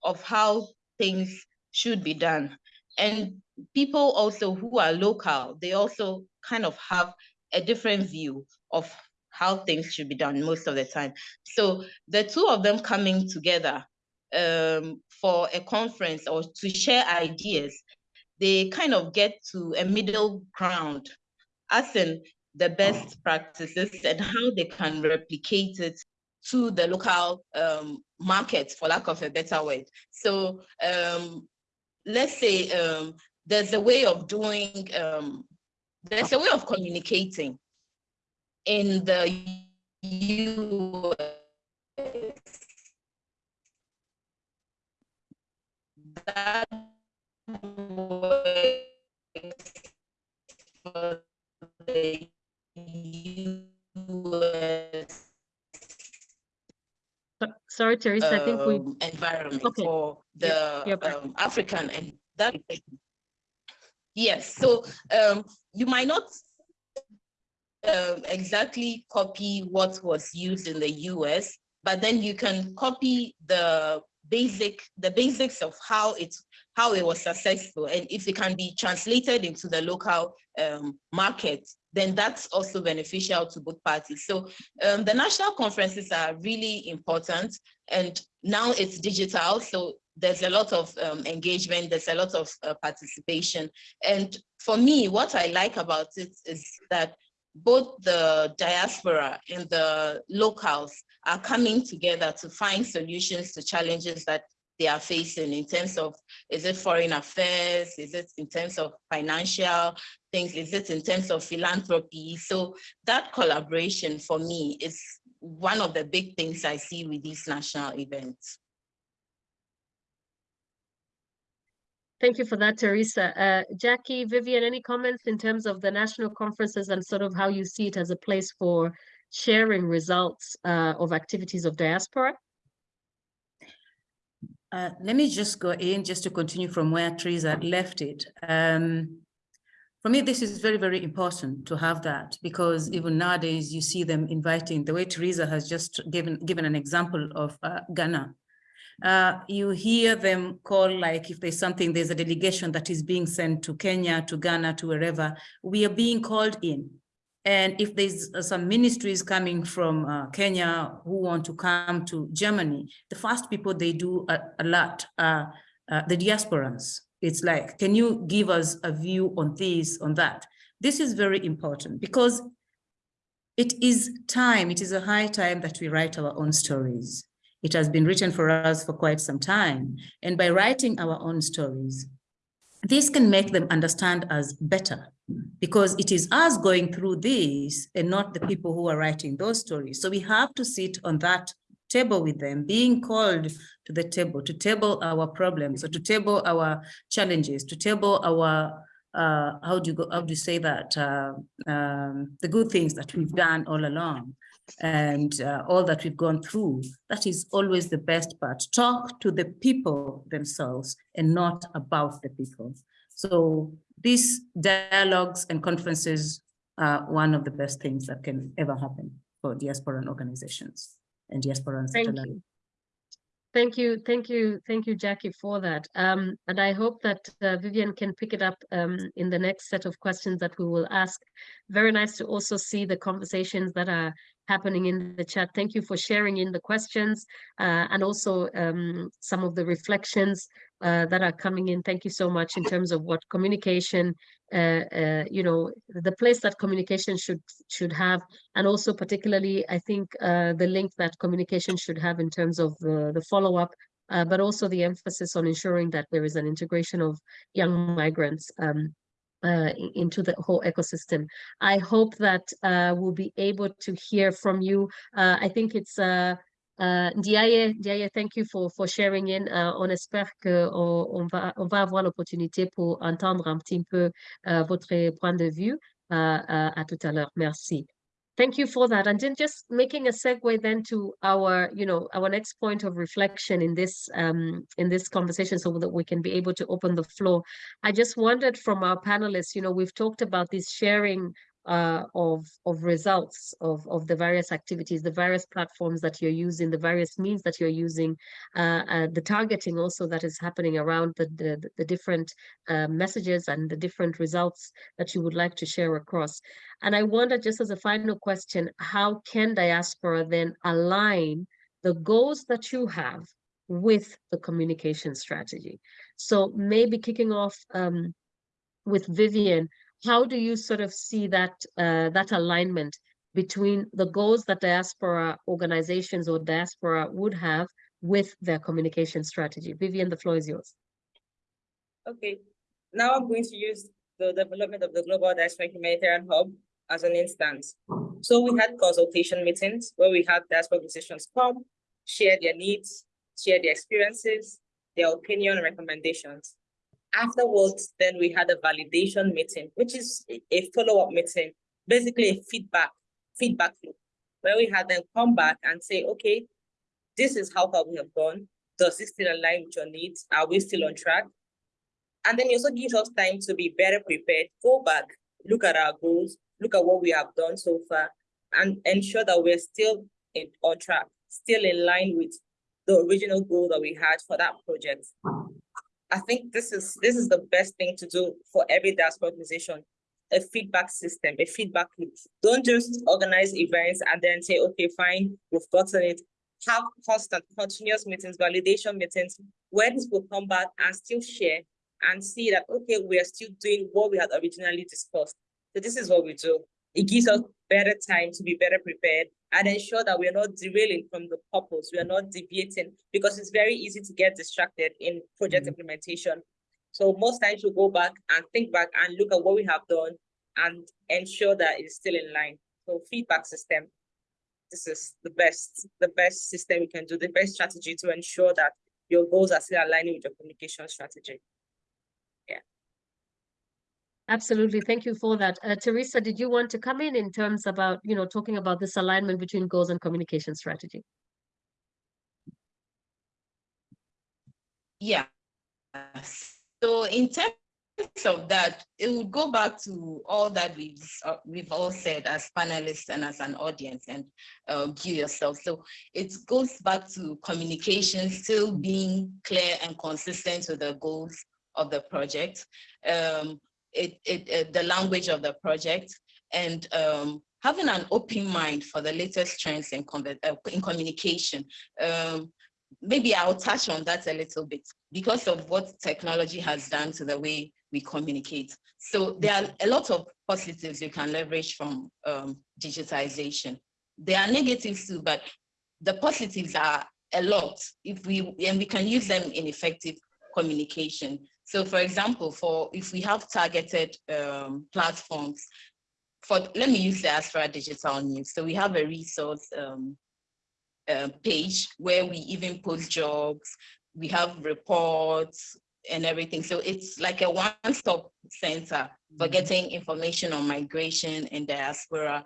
of how things should be done. And people also who are local, they also kind of have a different view of how things should be done most of the time. So the two of them coming together um, for a conference or to share ideas, they kind of get to a middle ground, as in the best practices and how they can replicate it to the local um, market, for lack of a better word. So um, let's say um, there's a way of doing, um, there's a way of communicating in the US. That for the US Sorry, Teresa, I think we, um, environment Okay. for the yeah, but- um, African and that. Yes, so um, you might not um, exactly copy what was used in the US, but then you can copy the basic, the basics of how it how it was successful, and if it can be translated into the local um, market, then that's also beneficial to both parties. So um, the national conferences are really important, and now it's digital, so there's a lot of um, engagement, there's a lot of uh, participation. And for me, what I like about it is that both the diaspora and the locals are coming together to find solutions to challenges that they are facing in terms of, is it foreign affairs? Is it in terms of financial things? Is it in terms of philanthropy? So that collaboration for me is one of the big things I see with these national events. Thank you for that, Teresa. Uh, Jackie, Vivian, any comments in terms of the national conferences and sort of how you see it as a place for sharing results uh, of activities of diaspora? Uh, let me just go in just to continue from where Teresa left it. Um, for me, this is very, very important to have that because even nowadays you see them inviting, the way Teresa has just given, given an example of uh, Ghana. Uh, you hear them call like if there's something, there's a delegation that is being sent to Kenya, to Ghana, to wherever, we are being called in. And if there's uh, some ministries coming from uh, Kenya who want to come to Germany, the first people they do a, a lot are uh, the diasporans. It's like, can you give us a view on this, on that? This is very important because it is time, it is a high time that we write our own stories. It has been written for us for quite some time. And by writing our own stories, this can make them understand us better because it is us going through this and not the people who are writing those stories. So we have to sit on that table with them, being called to the table, to table our problems, or to table our challenges, to table our, uh, how do you go, how do you say that, uh, um, the good things that we've done all along and uh, all that we've gone through, that is always the best part. Talk to the people themselves and not about the people. So these dialogues and conferences are one of the best things that can ever happen for diaspora organizations and diaspora and Thank satellite. you. Thank you, thank you, thank you, Jackie, for that. Um, and I hope that uh, Vivian can pick it up um, in the next set of questions that we will ask. Very nice to also see the conversations that are happening in the chat. Thank you for sharing in the questions uh, and also um, some of the reflections uh, that are coming in. Thank you so much in terms of what communication, uh, uh, you know, the place that communication should should have, and also particularly, I think uh, the link that communication should have in terms of the, the follow up, uh, but also the emphasis on ensuring that there is an integration of young migrants um, uh, into the whole ecosystem. I hope that we'll be able to hear from you. I think it's uh, uh, Ndiaye, thank you for, for sharing in. Uh, on espère que on va, on va avoir l'opportunité pour entendre un petit peu euh, votre point de vue. Uh, uh, à tout à l'heure. Merci. Thank you for that. And then just making a segue then to our, you know, our next point of reflection in this um, in this conversation so that we can be able to open the floor. I just wondered from our panelists, you know, we've talked about this sharing uh, of of results of of the various activities, the various platforms that you're using, the various means that you're using, uh, uh, the targeting also that is happening around the the, the different uh, messages and the different results that you would like to share across. And I wonder, just as a final question, how can diaspora then align the goals that you have with the communication strategy? So maybe kicking off um, with Vivian, how do you sort of see that uh, that alignment between the goals that diaspora organizations or diaspora would have with their communication strategy? Vivian, the floor is yours. Okay, now I'm going to use the development of the Global Diaspora Humanitarian Hub as an instance. So we had consultation meetings where we had diaspora organizations come, share their needs, share their experiences, their opinion and recommendations. Afterwards, then we had a validation meeting, which is a- follow-up meeting, basically a feedback, feedback loop, where we had them come back and say, okay, this is how far we have gone. Does this still align with your needs? Are we still on track? And then it also gives us time to be better prepared, go back, look at our goals, look at what we have done so far, and ensure that we're still in, on track, still in line with the original goal that we had for that project. I think this is this is the best thing to do for every diaspora organization, a feedback system, a feedback loop. Don't just organize events and then say, okay, fine, we've gotten it. Have constant, continuous meetings, validation meetings, where will come back and still share and see that, okay, we are still doing what we had originally discussed. So this is what we do. It gives us better time to be better prepared and ensure that we are not derailing from the purpose. We are not deviating because it's very easy to get distracted in project Mhm. implementation. So most times we go back and think back and look at what we have done and ensure that it's still in line. So feedback system. This is the best, the best system we can do, the best strategy to ensure that your goals are still aligning with your communication strategy. Absolutely. Thank you for that. Uh, Teresa, did you want to come in in terms about, you know, talking about this alignment between goals and communication strategy? Yeah. So in terms of that, it would go back to all that we've uh, we've all said as panelists and as an audience and uh, you yourself. So it goes back to communication still being clear and consistent with the goals of the project, um, it, it, uh, the language of the project, and um, having an open mind for the latest trends in, uh, in communication. Um, maybe I'll touch on that a little bit because of what technology has done to the way we communicate. So there are a lot of positives you can leverage from um, digitization. There are negatives too, but the positives are a lot if we and we can use them in effective communication. So for example, for if we have targeted um, platforms, for let me use the Astra Digital News. So we have a resource um, uh, page where we even post jobs, we have reports and everything. So it's like a one-stop center for Mhm. getting information on migration and diaspora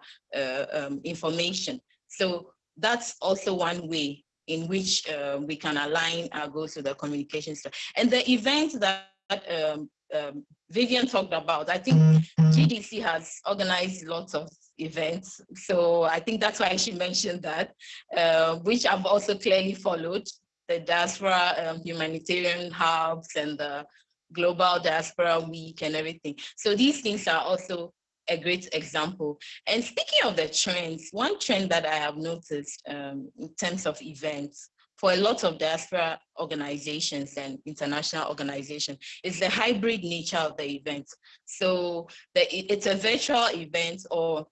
uh, um, information. So that's also one way in which uh, we can align our goals with the communication. stra- And the events that um, um, Vivian talked about, I think GDC has organized lots of events. So I think that's why she mentioned that, uh, which I've also clearly followed, the diaspora um, humanitarian hubs and the global diaspora week and everything. So these things are also a great example. And speaking of the trends, one trend that I have noticed um, in terms of events for a lot of diaspora organizations and international organizations is the hybrid nature of the event. So the, it's a virtual event or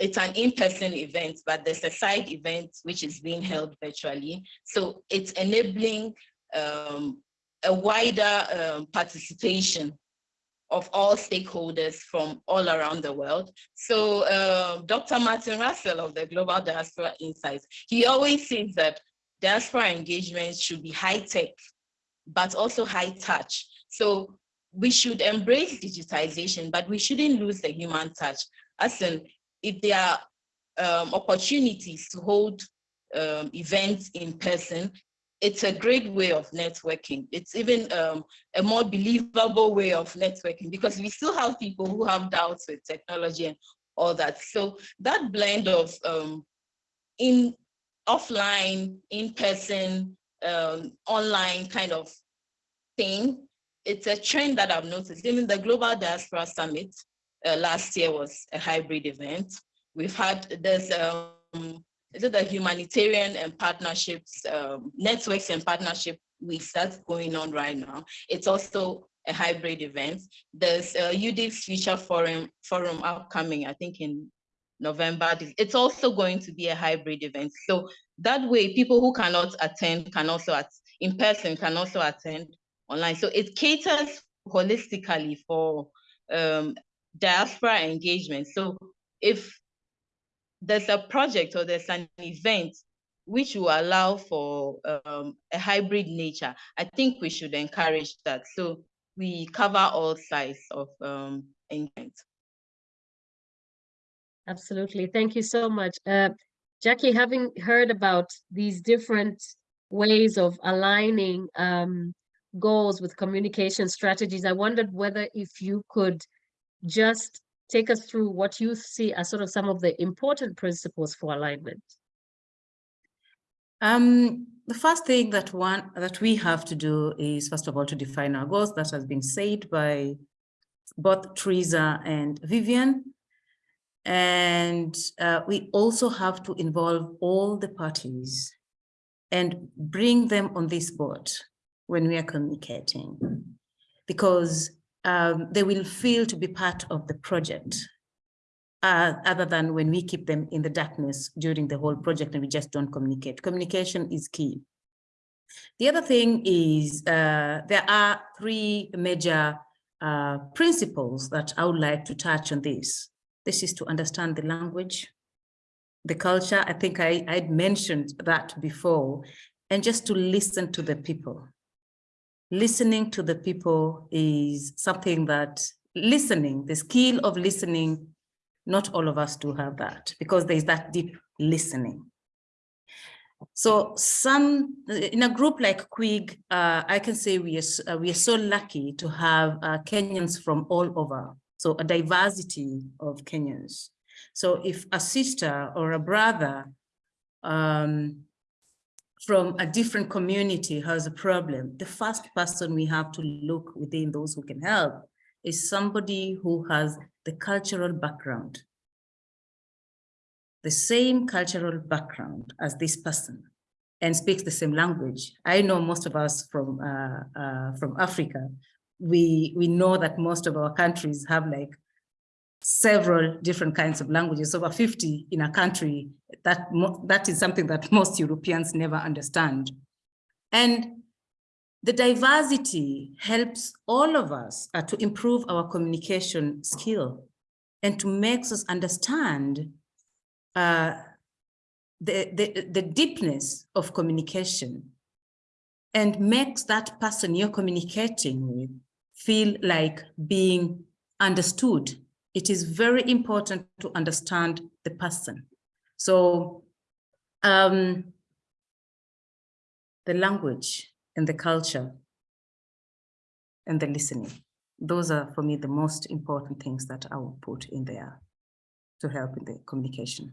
it's an in-person event, but there's a side event which is being held virtually. So it's enabling um, a wider um, participation of all stakeholders from all around the world. So uh, Dr. Martin Russell of the Global Diaspora Insights, he always says that diaspora engagement should be high tech, but also high touch. So we should embrace digitization, but we shouldn't lose the human touch. As in, if there are um, opportunities to hold um, events in person, it's a great way of networking. It's even um, a more believable way of networking because we still have people who have doubts with technology and all that. So that blend of um, in offline, in-person, um, online kind of thing, it's a trend that I've noticed. Even the Global Diaspora Summit uh, last year was a hybrid event. We've had, there's um, is it the humanitarian and partnerships, um, networks and partnership weeks that's going on right now. It's also a hybrid event. There's a Future Forum, forum upcoming, I think in November. It's also going to be a hybrid event. So that way people who cannot attend can also, at, in person can also attend online. So it caters holistically for um, diaspora engagement. So if there's a project or there's an event which will allow for um, a hybrid nature, I think we should encourage that. So we cover all sides of um, engagement. Absolutely. Thank you so much. Uh, Jackie, having heard about these different ways of aligning um, goals with communication strategies, I wondered whether if you could just take us through what you see as sort of some of the important principles for alignment. Um, the first thing that one that we have to do is first of all to define our goals. That has been said by both Teresa and Vivian. And uh, we also have to involve all the parties and bring them on this board when we are communicating, because um, they will feel to be part of the project uh, other than when we keep them in the darkness during the whole project and we just don't communicate. Communication is key. The other thing is uh, there are three major uh, principles that I would like to touch on this. This is to understand the language, the culture. I think I, I'd mentioned that before, and just to listen to the people. Listening to the people is something that listening, the skill of listening not all of us do have that because there's that deep listening. So some in a group like KWIG, uh, I can say we are uh, we are so lucky to have uh, Kenyans from all over. So a diversity of Kenyans. So if a sister or a brother um, from a different community has a problem, the first person we have to look within those who can help is somebody who has the cultural background, the same cultural background as this person and speaks the same language. I know most of us from uh, uh, from Africa, we, we know that most of our countries have like several different kinds of languages, over 50 in a country, that, that is something that most Europeans never understand. And the diversity helps all of us uh, to improve our communication skill and to make us understand uh, the, the, the deepness of communication and makes that person you're communicating with feel like being understood. It is very important to understand the person. So um, the language and the culture and the listening. Those are for me the most important things that I will put in there to help in the communication.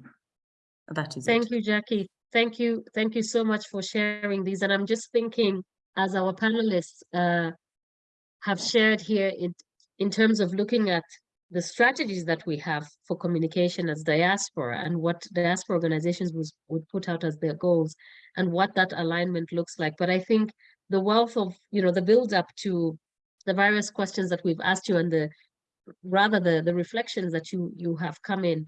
That is it. Thank it. you, Jackie. Thank you. Thank you so much for sharing these. And I'm just thinking, as our panelists uh, have shared here, in, in terms of looking at the strategies that we have for communication as diaspora and what diaspora organizations was, would put out as their goals and what that alignment looks like. But I think the wealth of, you know, the build up to the various questions that we've asked you and the rather the, the reflections that you, you have come in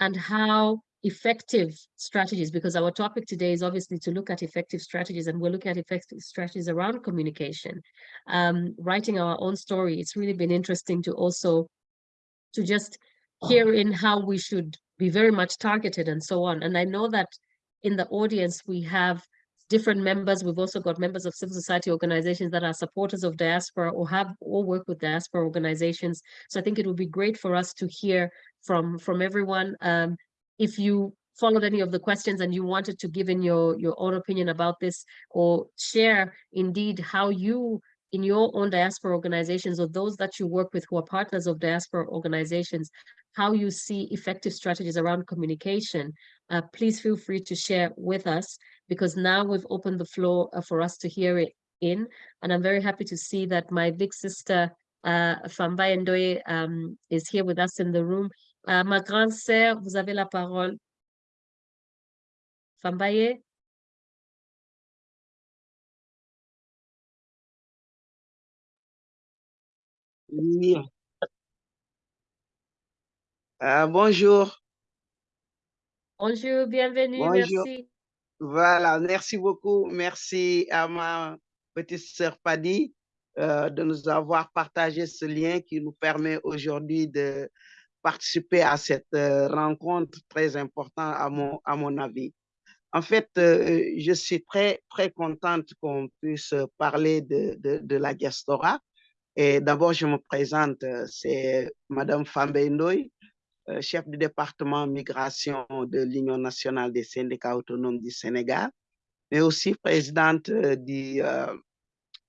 and how effective strategies, because our topic today is obviously to look at effective strategies and we're looking at effective strategies around communication, um, writing our own story. It's really been interesting to also to just hear in how we should be very much targeted and so on. And I know that in the audience, we have different members. We've also got members of civil society organizations that are supporters of diaspora or have or work with diaspora organizations. So I think it would be great for us to hear from, from everyone. Um, if you followed any of the questions and you wanted to give in your, your own opinion about this or share indeed how you in your own diaspora organizations or those that you work with who are partners of diaspora organizations, how you see effective strategies around communication, uh, please feel free to share with us because now we've opened the floor uh, for us to hear it in. And I'm very happy to see that my big sister, uh, Fambaye Ndoye, um, is here with us in the room. Uh, ma grande sœur, vous avez la parole. Fambaye? Oui. Euh, bonjour. Bonjour, bienvenue, Bonjour. merci. Voilà, merci beaucoup. Merci à ma petite sœur Paddy euh, de nous avoir partagé ce lien qui nous permet aujourd'hui de participer à cette euh, rencontre très importante à mon, à mon avis. En fait, euh, je suis très, très contente qu'on puisse parler de, de, de la diaspora. Et d'abord, je me présente, c'est Madame Fambe Ndoye, euh, chef du département migration de l'Union nationale des syndicats autonomes du Sénégal, mais aussi présidente euh, du euh,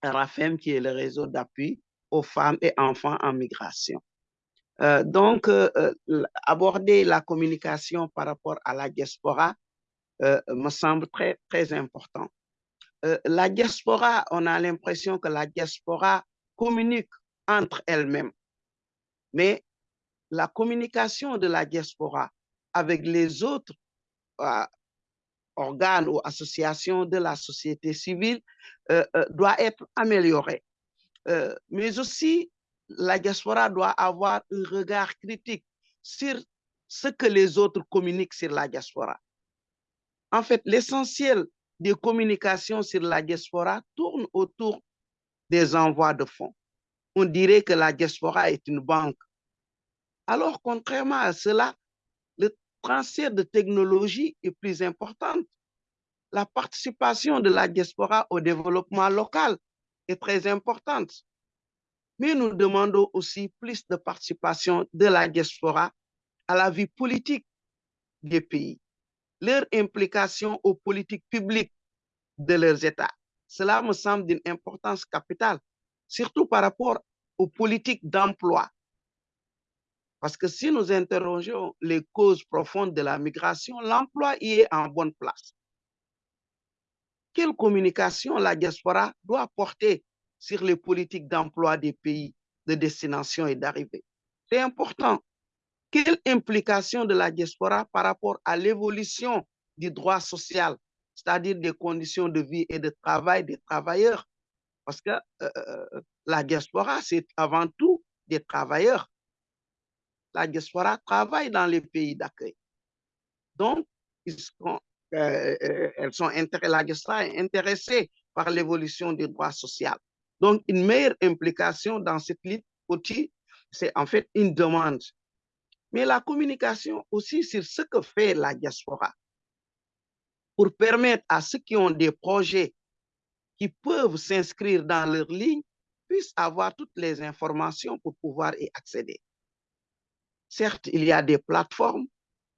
RAFEM, qui est le réseau d'appui aux femmes et enfants en migration. Donc, aborder la communication par rapport à la diaspora me semble très, très important. La diaspora, on a l'impression que la diaspora communique entre elles-mêmes, mais la communication de la diaspora avec les autres euh, organes ou associations de la société civile euh, euh, doit être améliorée. Mais aussi, la diaspora doit avoir un regard critique sur ce que les autres communiquent sur la diaspora. En fait, l'essentiel des communications sur la diaspora tourne autour des envois de fonds. On dirait que la diaspora est une banque. Alors, contrairement à cela, le transfert de technologie est plus important. La participation de la diaspora au développement local est très importante. Mais nous demandons aussi plus de participation de la diaspora à la vie politique des pays, leur implication aux politiques publiques de leurs États. Cela me semble d'une importance capitale, surtout par rapport aux politiques d'emploi. Parce que si nous interrogeons les causes profondes de la migration, l'emploi y est en bonne place. Quelle communication la diaspora doit porter sur les politiques d'emploi des pays de destination et d'arrivée? C'est important. Quelle implication de la diaspora par rapport à l'évolution du droit social, c'est-à-dire des conditions de vie et de travail des travailleurs? Parce que euh, la diaspora, c'est avant tout des travailleurs la diaspora travaille dans les pays d'accueil. Donc, ils sont, euh, euh, elles sont la diaspora est intéressée par l'évolution du droit social. Donc, une meilleure implication dans cette lutte outil, c'est en fait une demande. Mais la communication aussi sur ce que fait la diaspora. Pour permettre à ceux qui ont des projets qui peuvent s'inscrire dans leur ligne puissent avoir toutes les informations pour pouvoir y accéder. Certes, il y a des plateformes,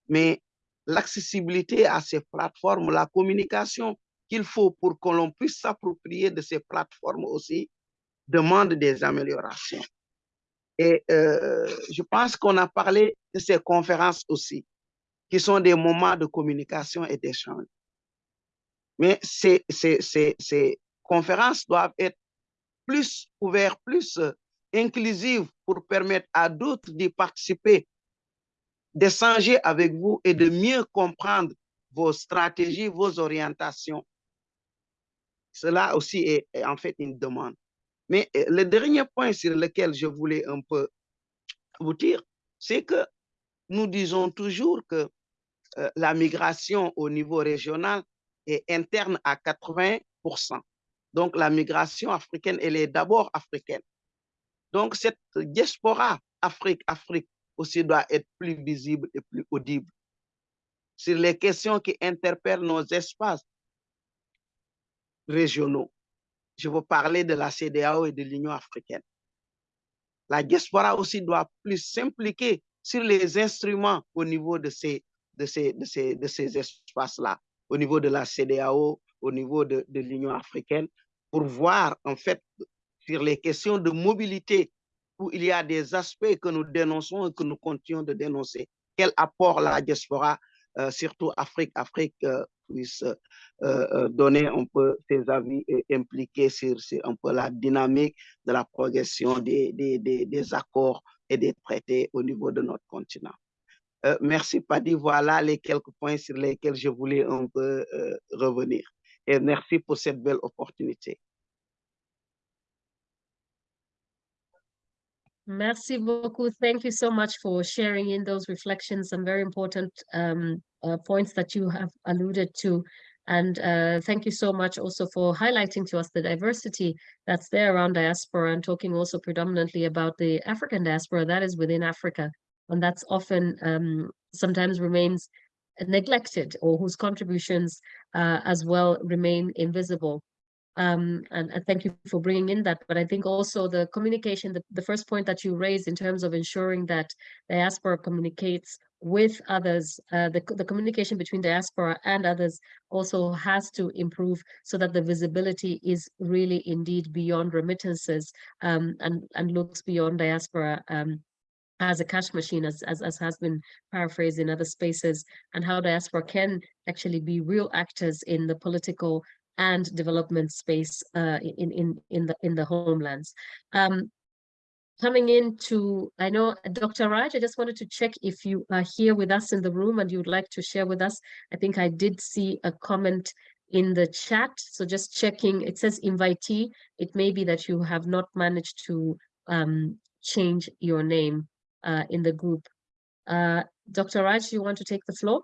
mais l'accessibilité à ces plateformes, la communication qu'il faut pour que l'on puisse s'approprier de ces plateformes aussi, demande des améliorations. Et euh, je pense qu'on a parlé de ces conférences aussi, qui sont des moments de communication et d'échange. Mais ces, ces, ces, ces conférences doivent être plus ouvertes, plus euh, inclusives pour permettre à d'autres d'y participer, d'échanger avec vous et de mieux comprendre vos stratégies, vos orientations. Cela aussi est, en fait une demande. Mais euh, le dernier point sur lequel je voulais un peu vous dire, c'est que nous disons toujours que euh, la migration au niveau régional est interne à 80%. Donc la migration africaine, elle est d'abord africaine. Donc cette diaspora Afrique-Afrique aussi doit être plus visible et plus audible sur les questions qui interpellent nos espaces régionaux. Je veux parler de la CDAO et de l'Union africaine. La diaspora aussi doit plus s'impliquer sur les instruments au niveau de ces, de ces, de ces, de ces espaces-là, au niveau de la CDAO, au niveau de, l'Union africaine, pour voir en fait sur les questions de mobilité où il y a des aspects que nous dénonçons et que nous continuons de dénoncer. Quel apport la diaspora, euh, surtout Afrique, Afrique euh, puisse euh, donner un peu ses avis et impliquer sur, un peu la dynamique de la progression des, des, des accords et des traités au niveau de notre continent. Euh, merci Paddy, voilà les quelques points sur lesquels je voulais un peu revenir. Et merci pour cette belle opportunité. Merci beaucoup. Thank you so much for sharing in those reflections and very important um, uh, points that you have alluded to. And uh, thank you so much also for highlighting to us the diversity that's there around diaspora and talking also predominantly about the African diaspora that is within Africa. And that's often um, sometimes remains neglected or whose contributions uh, as well remain invisible um, and, and, thank you for bringing in that. But I think also the communication, the, the first point that you raised in terms of ensuring that diaspora communicates with others, uh, the, the communication between diaspora and others also has to improve so that the visibility is really indeed beyond remittances um, and, and looks beyond diaspora um, as a cash machine, as, as, as has been paraphrased in other spaces, and how diaspora can actually be real actors in the political and development space uh, in in in the in the homelands. Um, coming into, I know Dr. Raj, I just wanted to check if you are here with us in the room and you would like to share with us. I think I did see a comment in the chat. So just checking, it says invitee. It may be that you have not managed to um, change your name uh, in the group. Uh, Dr. Raj, you want to take the floor?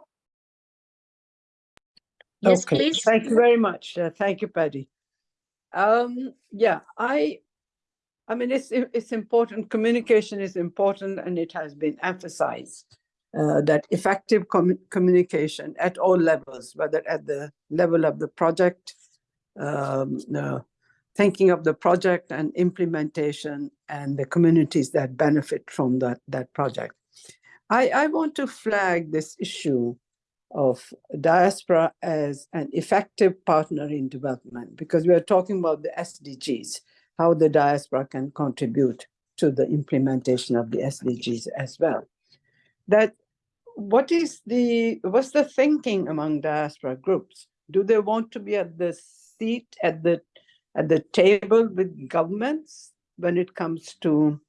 Yes, okay. please. Thank you very much. Uh, thank you, Paddy. Um, yeah, I, I mean, it's it's important. Communication is important, and it has been emphasized uh, that effective com communication at all levels, whether at the level of the project, um, uh, thinking of the project and implementation, and the communities that benefit from that that project. I, I want to flag this issue of diaspora as an effective partner in development because we are talking about the SDGs, how the diaspora can contribute to the implementation of the SDGs as well. That what is the what's the thinking among diaspora groups? Do they want to be at the seat at the at the table with governments when it comes to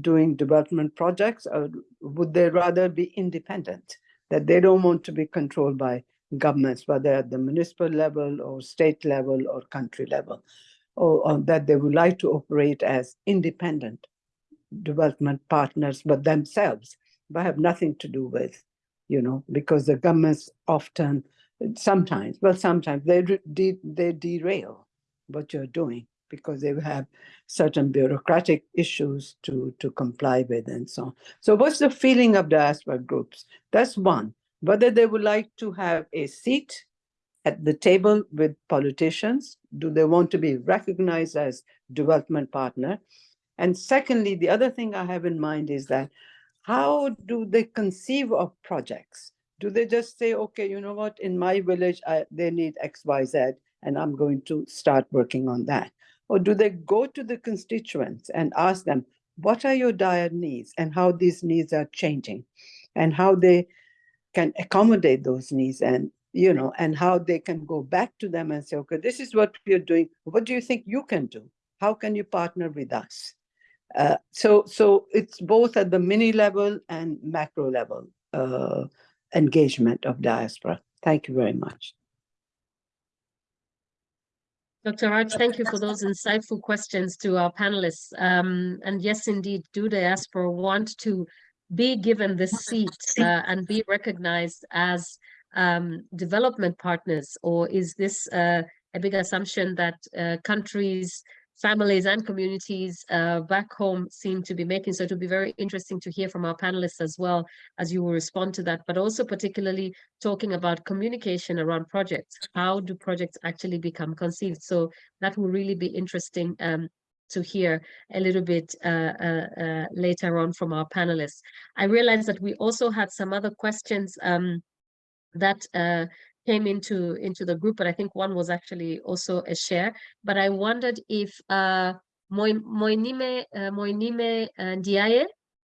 doing development projects, or would they rather be independent? that they don't want to be controlled by governments, whether at the municipal level or state level or country level, or, or, that they would like to operate as independent development partners, but themselves, but have nothing to do with, you know, because the governments often, sometimes, well, sometimes they, de they derail what you're doing because they have certain bureaucratic issues to, to comply with and so on. So what's the feeling of diaspora groups? That's one, whether they would like to have a seat at the table with politicians? Do they want to be recognized as development partner? And secondly, the other thing I have in mind is that how do they conceive of projects? Do they just say, okay, you know what, in my village, I, they need X, Y, Z, and I'm going to start working on that? Or do they go to the constituents and ask them, what are your dire needs and how these needs are changing? And how they can accommodate those needs and you know and how they can go back to them and say okay this is what we're doing. What do you think you can do? How can you partner with us? Uh, so so it's both at the mini level and macro level uh, engagement of diaspora. Thank you very much Dr. Raj, thank you for those insightful questions to our panelists. Um, and yes, indeed, do diaspora want to be given this seat uh, and be recognized as um, development partners? Or is this uh, a big assumption that uh, countries, families and communities uh, back home seem to be making? So it will be very interesting to hear from our panelists as well as you will respond to that, but also particularly talking about communication around projects. How do projects actually become conceived? So that will really be interesting um, to hear a little bit uh, uh, uh, later on from our panelists. I realized that we also had some other questions um, that uh, came into into the group, but I think one was actually also a share. But I wondered if uh, Moinime uh, Moinime Ndiaye,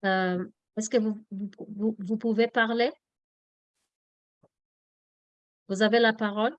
euh, est-ce que vous, vous, vous pouvez parler? Vous avez la parole.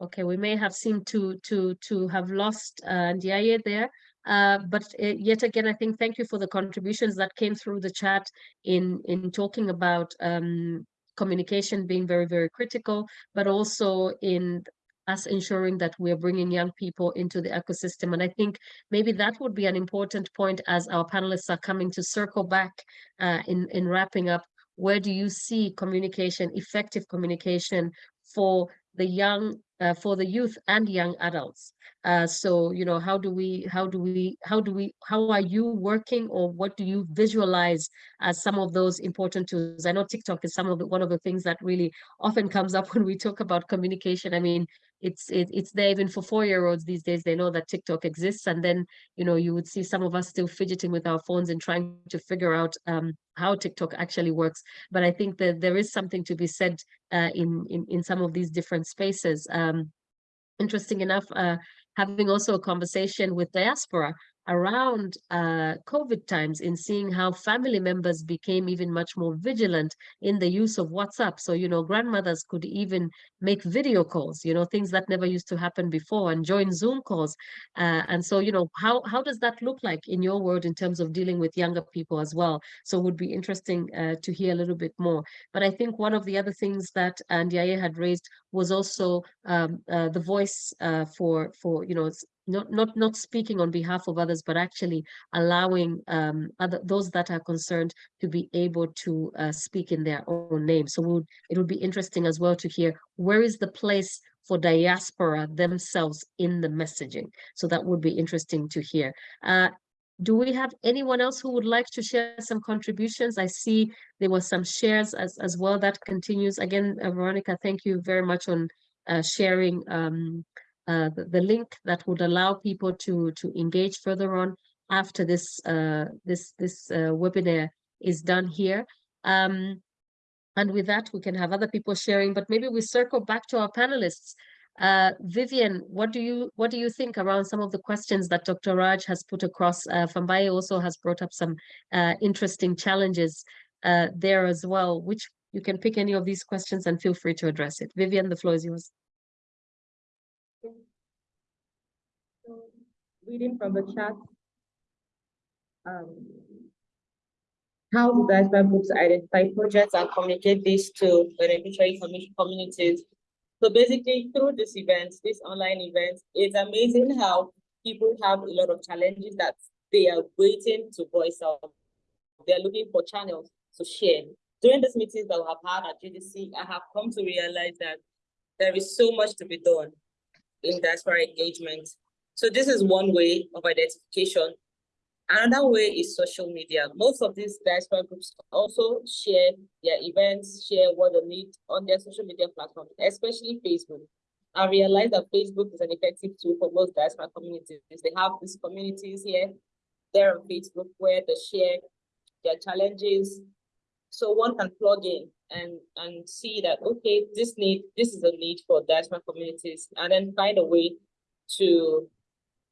Okay, we may have seemed to to to have lost uh, Ndiaye there. Uh, but uh, yet again, I think thank you for the contributions that came through the chat in in talking about um, communication being very, very critical, but also in us ensuring that we're bringing young people into the ecosystem. And I think maybe that would be an important point as our panelists are coming to circle back uh, in, in wrapping up. Where do you see communication, effective communication for the young uh, for the youth and young adults. Uh, so, you know, how do we, how do we, how do we, how are you working or what do you visualize as some of those important tools? I know TikTok is some of the, one of the things that really often comes up when we talk about communication. I mean, it's it, it's there even for four-year-olds these days. They know that TikTok exists, and then you know you would see some of us still fidgeting with our phones and trying to figure out um, how TikTok actually works. But I think that there is something to be said uh, in in in some of these different spaces. Um, interesting enough, uh, having also a conversation with diaspora around uh, COVID times in seeing how family members became even much more vigilant in the use of WhatsApp. So, you know, grandmothers could even make video calls, you know, things that never used to happen before and join Zoom calls. Uh, and so, you know, how, how does that look like in your world in terms of dealing with younger people as well? So would be interesting uh, to hear a little bit more. But I think one of the other things that Ndiaye had raised was also um, uh, the voice uh, for, for, you know, not not not speaking on behalf of others, but actually allowing um, other those that are concerned to be able to uh, speak in their own name. So we'll, it would be interesting as well to hear where is the place for diaspora themselves in the messaging. So that would be interesting to hear. Uh, do we have anyone else who would like to share some contributions? I see there were some shares as, as well that continues. Again, uh, Veronica, thank you very much on uh, sharing um, uh, the, link that would allow people to to engage further on after this uh, this this uh, webinar is done here. Um, and with that, we can have other people sharing, but maybe we circle back to our panelists. Uh, Vivian, what do you what do you think around some of the questions that Dr. Raj has put across? Uh, Fambaye also has brought up some interesting challenges there as well, which you can pick any of these questions and feel free to address it. Vivian, the floor is yours. Reading from the chat, um, how do diaspora groups identify projects and communicate this to the beneficiary communities? So basically, through this event, this online event, it's amazing how people have a lot of challenges that they are waiting to voice out. They're looking for channels to share. During these meetings that we have had at GDC, I have come to realize that there is so much to be done in diaspora engagement. So this is one way of identification. Another way is social media. Most of these diaspora groups also share their events, share what they need on their social media platforms, especially Facebook. I realized that Facebook is an effective tool for most diaspora communities. They have these communities here, there on Facebook where they share their challenges. So one can plug in and, and see that, okay, this need, this is a need for diaspora communities, and then find a way to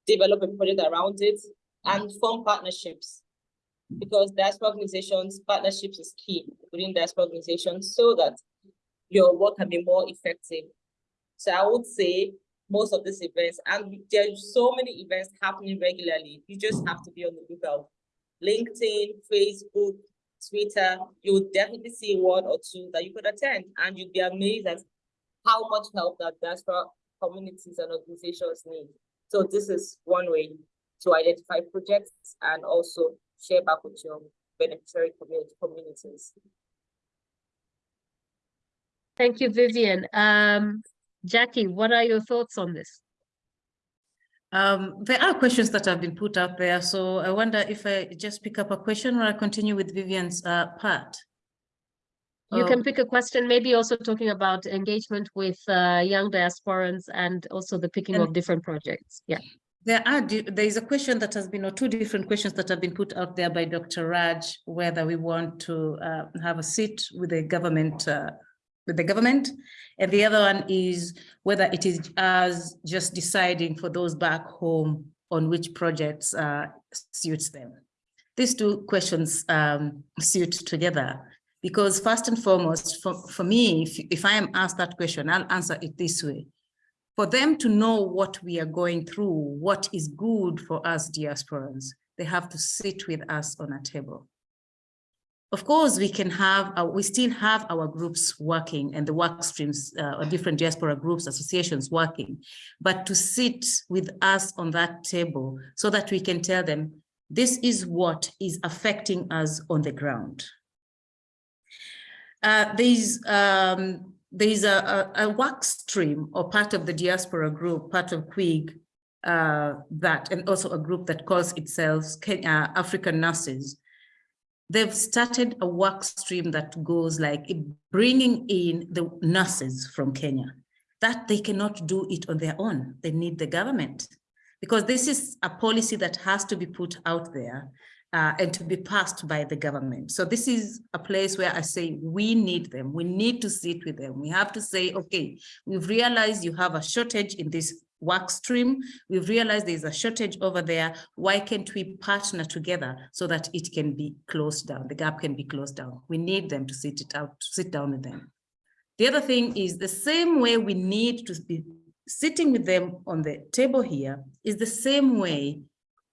develop a project around it and form partnerships. Because diaspora organizations, partnerships is key within diaspora organizations so that your work can be more effective. So I would say most of these events, and there's so many events happening regularly. You just have to be on the lookout. LinkedIn, Facebook, Twitter, you would definitely see one or two that you could attend, and you'd be amazed at how much help that diaspora communities and organizations need. So this is one way to identify projects and also share back with your beneficiary community communities. Thank you, Vivian. Um, Jackie, what are your thoughts on this? Um, there are questions that have been put out there, so I wonder if I just pick up a question or I continue with Vivian's uh, part. You Oh. can pick a question, maybe also talking about engagement with uh, young diasporans and also the picking of different projects. Yeah. There are, there is a question that has been, or two different questions that have been put out there by Dr. Raj, whether we want to uh, have a seat with the government, uh, with the government. And the other one is whether it is us just deciding for those back home on which projects uh, suits them. These two questions um, suit together because first and foremost, for, for me, if, if I am asked that question, I'll answer it this way for them to know what we are going through, what is good for us diasporans, they have to sit with us on a table. Of course, we can have, uh, we still have our groups working and the work streams, uh, or different diaspora groups, associations working, but to sit with us on that table so that we can tell them, this is what is affecting us on the ground. Uh, there's um, there's a, a, a work stream or part of the diaspora group, part of KWIG, uh, that, and also a group that calls itself Kenya, African Nurses. They've started a work stream that goes like bringing in the nurses from Kenya, that they cannot do it on their own. They need the government because this is a policy that has to be put out there uh, and to be passed by the government. So this is a place where I say we need them. We need to sit with them. We have to say, okay, we've realized you have a shortage in this work stream. We've realized there's a shortage over there. Why can't we partner together so that it can be closed down? The gap can be closed down. We need them to sit it out, to sit down with them. The other thing is the same way we need to be sitting with them on the table here is the same way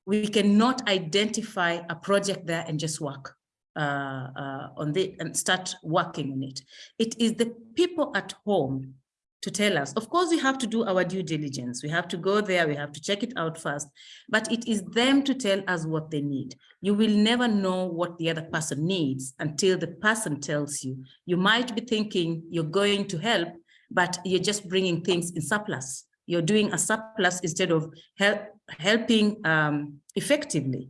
we cannot identify a project there and just work uh, uh, on it and start working on it. It is the people at home to tell us. Of course, we have to do our due diligence. We have to go there, we have to check it out first, but it is them to tell us what they need. You will never know what the other person needs until the person tells you. You might be thinking you're going to help, but you're just bringing things in surplus. You're doing a surplus instead of help, helping um, effectively.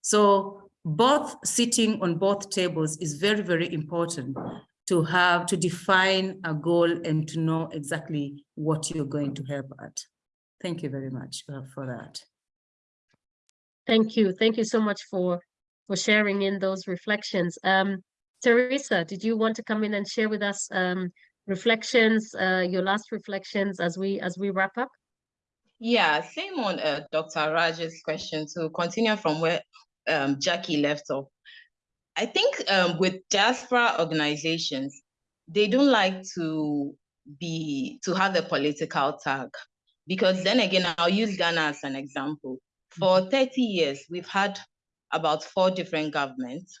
So both sitting on both tables is very, very important to have, to define a goal and to know exactly what you're going to help at. Thank you very much uh, for that. Thank you. Thank you so much for for sharing in those reflections. Um, Teresa, did you want to come in and share with us um, reflections, uh, your last reflections as we as we wrap up? Yeah, same on uh, Dr. Raj's question to continue from where um, Jackie left off. I think um, with diaspora organizations, they don't like to be to have a political tag because then again, I'll use Ghana as an example. For 30 years, we've had about four different governments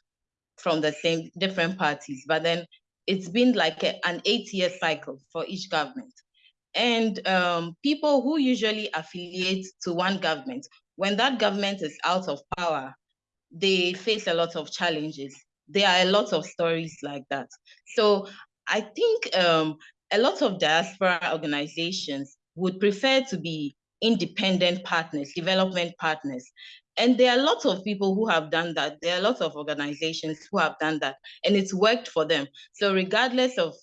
from the same different parties, but then it's been like a, an eight-year cycle for each government. And um, people who usually affiliate to one government, when that government is out of power, they face a lot of challenges. There are a lot of stories like that. So I think um, a lot of diaspora organizations, would prefer to be independent partners, development partners. And there are lots of people who have done that. There are lots of organizations who have done that, and it's worked for them. So regardless of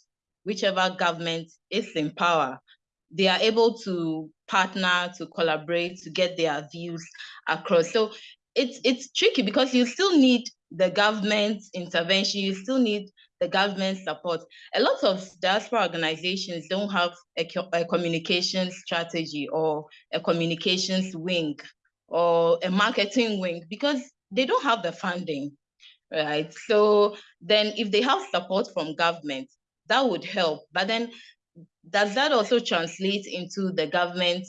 whichever government is in power, they are able to partner, to collaborate, to get their views across. So it's it's tricky because you still need the government intervention, you still need the government support. A lot of diaspora organizations don't have a, a communications strategy or a communications wing or a marketing wing because they don't have the funding, right? So then if they have support from government, that would help. But then does that also translate into the government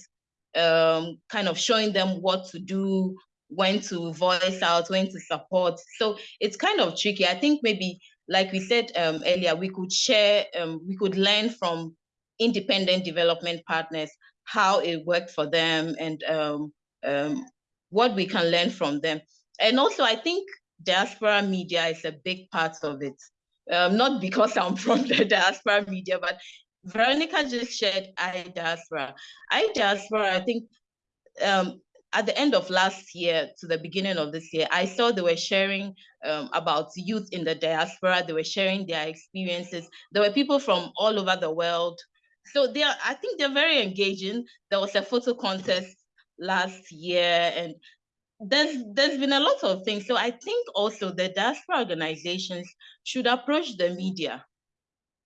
um, kind of showing them what to do, when to voice out, when to support? So it's kind of tricky. I think maybe, like we said um, earlier, we could share, um, we could learn from independent development partners how it worked for them and um, um, what we can learn from them. And also, I think diaspora media is a big part of it. Um, not because I'm from the diaspora media, but Veronica just shared iDiaspora. iDiaspora, I diaspora, I think um, at the end of last year to the beginning of this year, I saw they were sharing um, about youth in the diaspora. They were sharing their experiences. There were people from all over the world. So they are, I think they're very engaging. There was a photo contest last year and there's there's been a lot of things. So I think also the diaspora organizations should approach the media.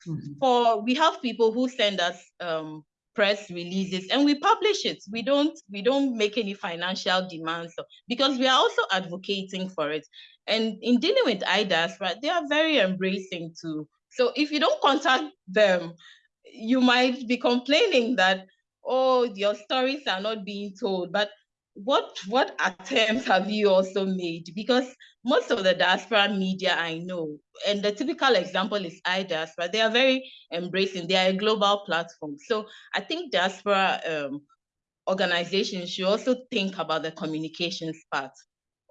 Mm -hmm. For we have people who send us um, press releases and we publish it. We don't we don't make any financial demands because we are also advocating for it. And in dealing with iDiaspora, they are very embracing too. So if you don't contact them, you might be complaining that oh your stories are not being told. But what what attempts have you also made? Because most of the diaspora media I know, and the typical example is iDiaspora, they are very embracing, they are a global platform. So I think diaspora um, organizations should also think about the communications part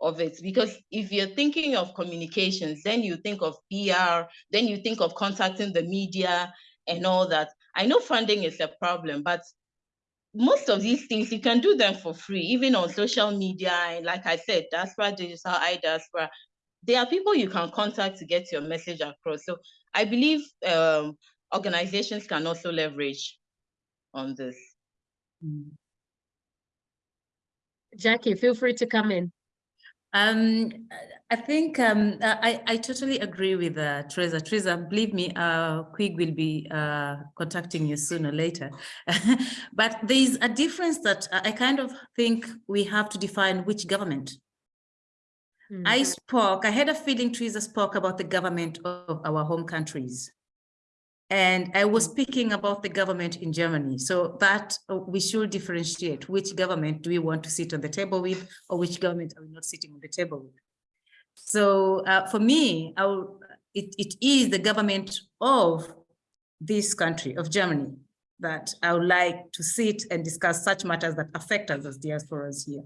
of it because if you're thinking of communications then you think of PR then you think of contacting the media and all that I know funding is a problem but most of these things you can do them for free, even on social media. And like I said, Diaspora Digital, iDiaspora, there are people you can contact to get your message across. So I believe um, organizations can also leverage on this. Jackie, feel free to come in. Um, I think um, I, I totally agree with uh, Teresa. Teresa, believe me, uh, KWIG will be uh, contacting you sooner or later. but there's a difference that I kind of think we have to define which government. Mm -hmm. I spoke, I had a feeling Teresa spoke about the government of our home countries. And I was speaking about the government in Germany. So that uh, we should differentiate which government do we want to sit on the table with or which government are we not sitting on the table with. So uh, for me, will, it, it is the government of this country, of Germany, that I would like to sit and discuss such matters that affect us as diasporas here.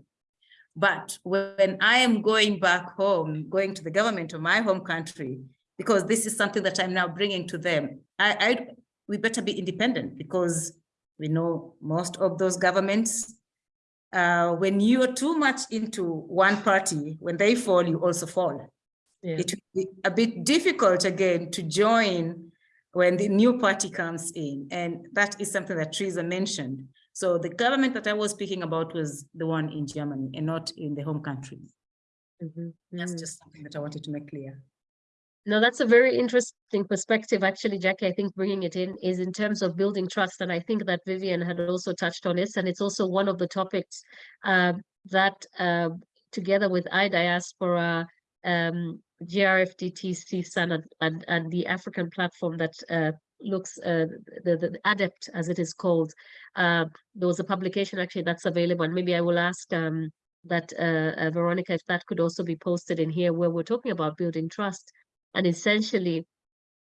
But when I am going back home, going to the government of my home country, because this is something that I'm now bringing to them. I, I, we better be independent because we know most of those governments, uh, when you are too much into one party, when they fall, you also fall. Yeah. It will be a bit difficult again to join when the new party comes in. And that is something that Teresa mentioned. So the government that I was speaking about was the one in Germany and not in the home country. Mm -hmm. That's just something that I wanted to make clear. No, that's a very interesting perspective, actually, Jackie. I think bringing it in is in terms of building trust. And I think that Vivian had also touched on this. And it's also one of the topics uh, that uh, together with iDiaspora, um, GRFDTC and, and, and the African platform that uh, looks uh, the, the ADEPT as it is called uh, there was a publication actually that's available and maybe i will ask um, that uh, uh, veronica if that could also be posted in here where we're talking about building trust and essentially,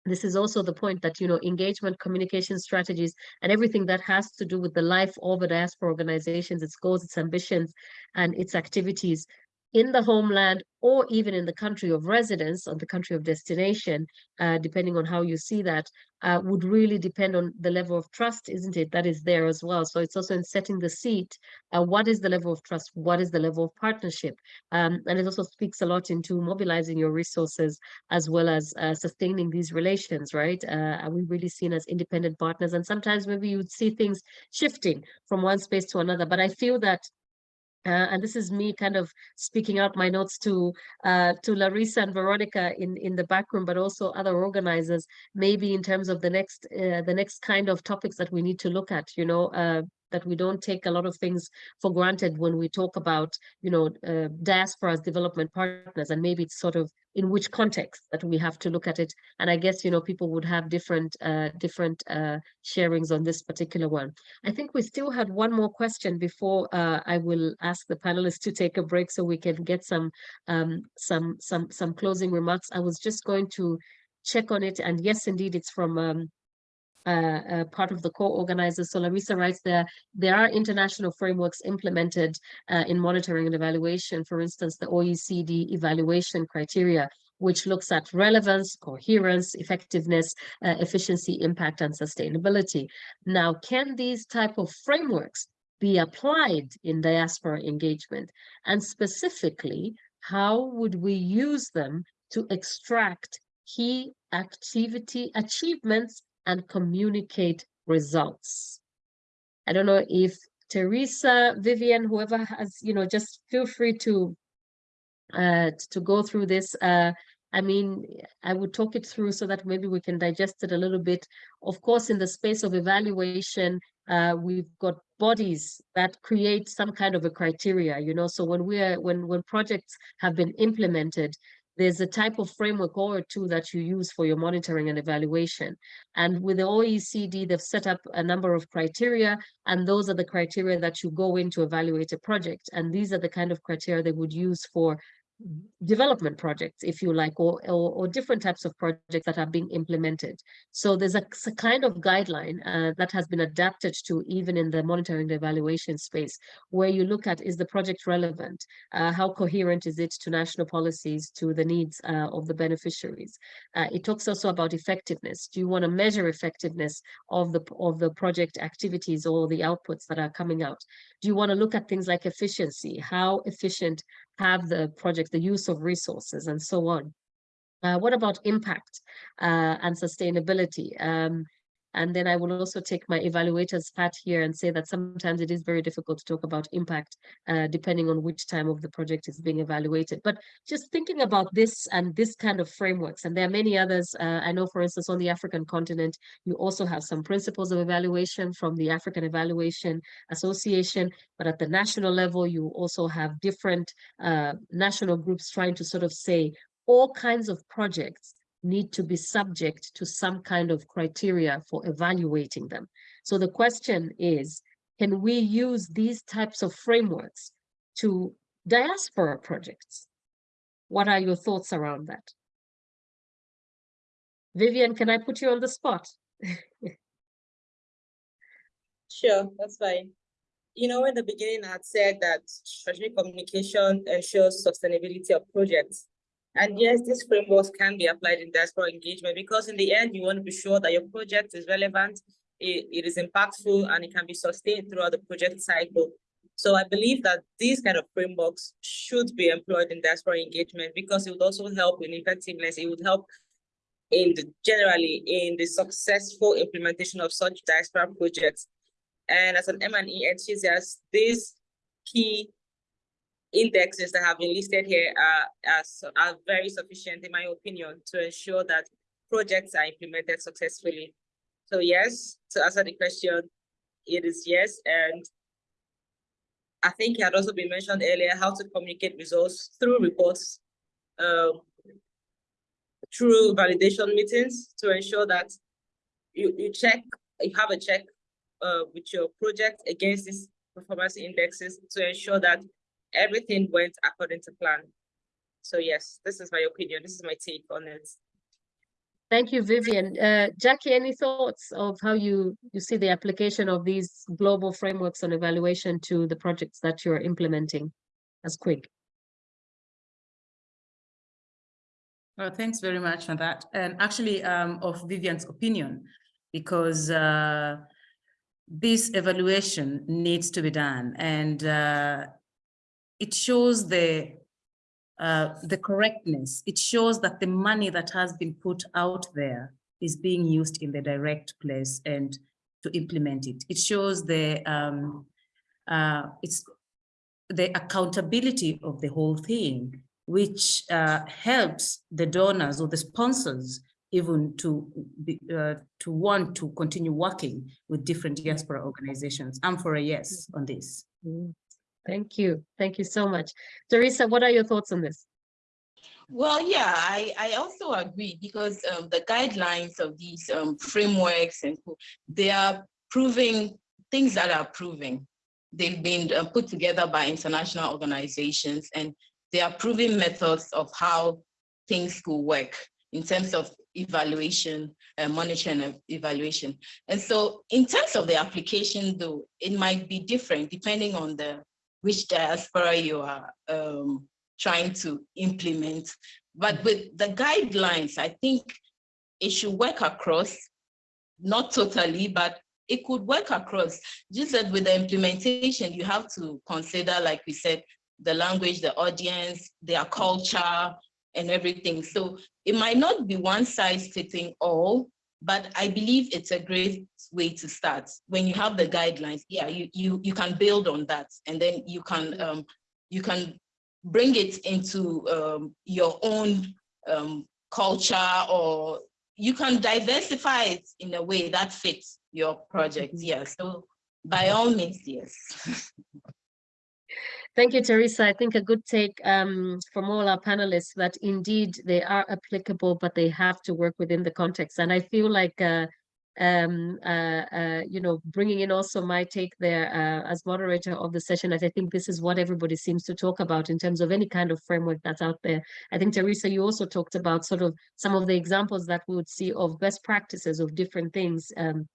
this is also the point that, you know, engagement, communication strategies, and everything that has to do with the life of a diaspora organizations, its goals, its ambitions, and its activities in the homeland or even in the country of residence or the country of destination, uh, depending on how you see that, uh, would really depend on the level of trust, isn't it? That is there as well. So it's also in setting the seat. Uh, what is the level of trust? What is the level of partnership? Um, and it also speaks a lot into mobilizing your resources as well as uh, sustaining these relations, right? Uh, are we really seen as independent partners? And sometimes maybe you would see things shifting from one space to another. But I feel that uh, and this is me kind of speaking out my notes to uh, to Larissa and Veronica in in the back room, but also other organizers, maybe in terms of the next uh, the next kind of topics that we need to look at. You know, uh, that we don't take a lot of things for granted when we talk about, you know, uh, diaspora as development partners, and maybe it's sort of in which context that we have to look at it. And I guess, you know, people would have different uh, different uh, sharings on this particular one. I think we still had one more question before uh, I will ask the panelists to take a break so we can get some um, some some some closing remarks. I was just going to check on it, and yes, indeed, it's from um, uh, uh, part of the co-organizers. So Larissa writes there, there are international frameworks implemented uh, in monitoring and evaluation, for instance, the OECD evaluation criteria, which looks at relevance, coherence, effectiveness, uh, efficiency, impact, and sustainability. Now, can these type of frameworks be applied in diaspora engagement? And specifically, how would we use them to extract key activity achievements and communicate results. I don't know if Teresa, Vivian, whoever has, you know, just feel free to uh, to go through this. Uh, I mean, I would talk it through so that maybe we can digest it a little bit. Of course, in the space of evaluation, uh, we've got bodies that create some kind of a criteria, you know, so when we are, when, when projects have been implemented, there's a type of framework or two that you use for your monitoring and evaluation. And with the OECD, they've set up a number of criteria, and those are the criteria that you go in to evaluate a project. And these are the kind of criteria they would use for development projects, if you like, or, or, or, different types of projects that are being implemented. So there's a, a kind of guideline uh, that has been adapted to even in the monitoring and evaluation space, where you look at, is the project relevant? Uh, how coherent is it to national policies, to the needs uh, of the beneficiaries? Uh, it talks also about effectiveness. Do you want to measure effectiveness of the, of the project activities or the outputs that are coming out? Do you want to look at things like efficiency? How efficient have the project, the use of resources and so on. Uh, what about impact uh, and sustainability? Um, and then I will also take my evaluator's hat here and say that sometimes it is very difficult to talk about impact uh, depending on which time of the project is being evaluated. But just thinking about this and this kind of frameworks, and there are many others. Uh, I know, for instance, on the African continent, you also have some principles of evaluation from the African Evaluation Association. But at the national level, you also have different uh, national groups trying to sort of say all kinds of projects need to be subject to some kind of criteria for evaluating them. So the question is, can we use these types of frameworks to diaspora projects? What are your thoughts around that? Vivian, can I put you on the spot? sure, that's fine. You know, in the beginning, I had said that strategic communication ensures sustainability of projects. And yes, these frameworks can be applied in diaspora engagement because in the end, you want to be sure that your project is relevant, it, it is impactful, and it can be sustained throughout the project cycle. So I believe that these kind of frameworks should be employed in diaspora engagement because it would also help in effectiveness. It would help in the, generally in the successful implementation of such diaspora projects. And as an M&E enthusiast, these key indexes that have been listed here are, are, are very sufficient, in my opinion, to ensure that projects are implemented successfully. So yes, to answer the question, it is yes. And I think it had also been mentioned earlier how to communicate results through reports, um, through validation meetings to ensure that you, you check, you have a check uh, with your project against these performance indexes to ensure that everything went according to plan. So yes, this is my opinion. This is my take on it. Thank you, Vivian. Uh, Jackie, any thoughts of how you, you see the application of these global frameworks on evaluation to the projects that you're implementing as KWIG? Well, thanks very much for that. And actually, um, of Vivian's opinion, because uh, this evaluation needs to be done and uh, it shows the uh, the correctness. It shows that the money that has been put out there is being used in the direct place and to implement it. It shows the um, uh, it's the accountability of the whole thing, which uh, helps the donors or the sponsors even to be, uh, to want to continue working with different diaspora organizations. I'm for a yes on this. Mm, Thank you. Thank you so much. Teresa, what are your thoughts on this? Well, yeah, I, I also agree because um, the guidelines of these um, frameworks and they are proving things that are proving. They've been uh, put together by international organizations and they are proving methods of how things could work in terms of evaluation, uh, monitoring and evaluation. And so in terms of the application though, it might be different depending on the which diaspora you are um, trying to implement. But with the guidelines, I think it should work across, not totally, but it could work across. Just that with the implementation, you have to consider, like we said, the language, the audience, their culture, and everything. So it might not be one size fitting all, but I believe it's a great way to start. When you have the guidelines, yeah, you you you can build on that, and then you can um, you can bring it into um, your own um, culture, or you can diversify it in a way that fits your project. Yeah. So by all means, yes. Thank you, Teresa. I think a good take um, from all our panelists that indeed they are applicable, but they have to work within the context. And I feel like, uh, um, uh, uh, you know, bringing in also my take there uh, as moderator of the session, as I think this is what everybody seems to talk about in terms of any kind of framework that's out there. I think, Teresa, you also talked about sort of some of the examples that we would see of best practices of different things um,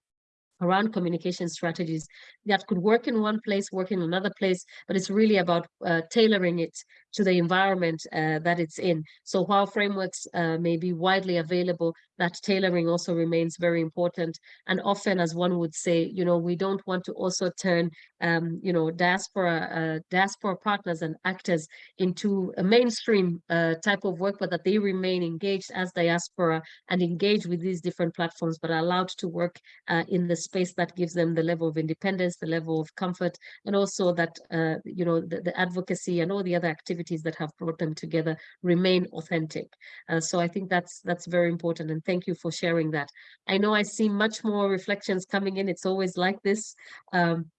around communication strategies that could work in one place, work in another place, but it's really about uh, tailoring it to the environment uh, that it's in. So while frameworks uh, may be widely available, that tailoring also remains very important. And often, as one would say, you know, we don't want to also turn, um, you know, diaspora uh, diaspora partners and actors into a mainstream uh, type of work, but that they remain engaged as diaspora and engage with these different platforms, but are allowed to work uh, in the space that gives them the level of independence, the level of comfort, and also that, uh, you know, the, the advocacy and all the other activities that have brought them together remain authentic. Uh, so I think that's that's very important. And thank you for sharing that. I know I see much more reflections coming in. It's always like this. Um,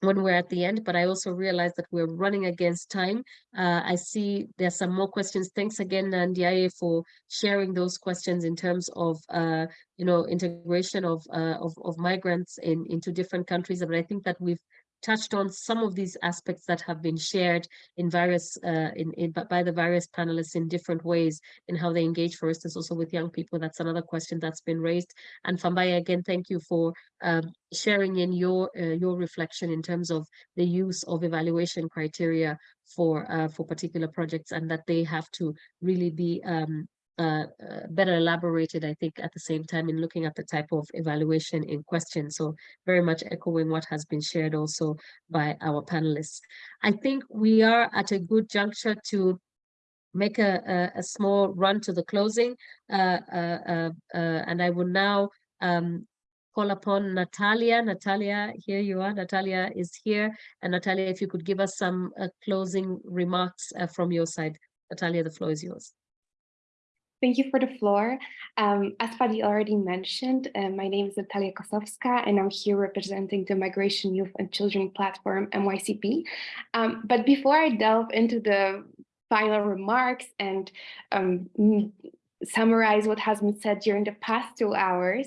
when we're at the end, but I also realize that we're running against time. Uh, I see there's some more questions. Thanks again, Ndiaye, for sharing those questions in terms of, uh, you know, integration of, uh, of, of migrants in, into different countries. But I think that we've touched on some of these aspects that have been shared in various uh, in, in by the various panelists in different ways in how they engage for instance also with young people. That's another question that's been raised. And Fambaye again thank you for um, sharing in your uh, your reflection in terms of the use of evaluation criteria for uh, for particular projects and that they have to really be um, uh, uh, better elaborated, I think, at the same time in looking at the type of evaluation in question. So very much echoing what has been shared also by our panelists. I think we are at a good juncture to make a, a, a small run to the closing. Uh, uh, uh, uh and I will now um, call upon Natalia. Natalia, here you are. Natalia is here. And Natalia, if you could give us some closing remarks from your side. Natalia, the floor is yours. Thank you for the floor. Um, as Paddy already mentioned, uh, my name is Natalia Kosowska, and I'm here representing the Migration Youth and Children Platform, MYCP. Um, but before I delve into the final remarks and um, summarize what has been said during the past two hours,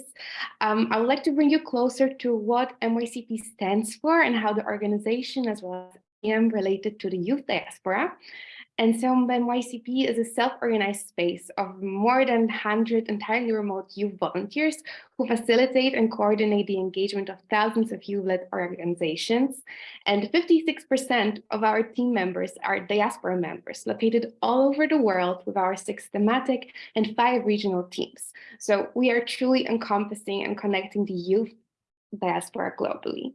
um, I would like to bring you closer to what MYCP stands for and how the organization, as well as AM related to the youth diaspora. And so YCP is a self-organized space of more than 100 entirely remote youth volunteers who facilitate and coordinate the engagement of thousands of youth-led organizations. And 56% of our team members are diaspora members located all over the world with our six thematic and five regional teams. So we are truly encompassing and connecting the youth diaspora globally.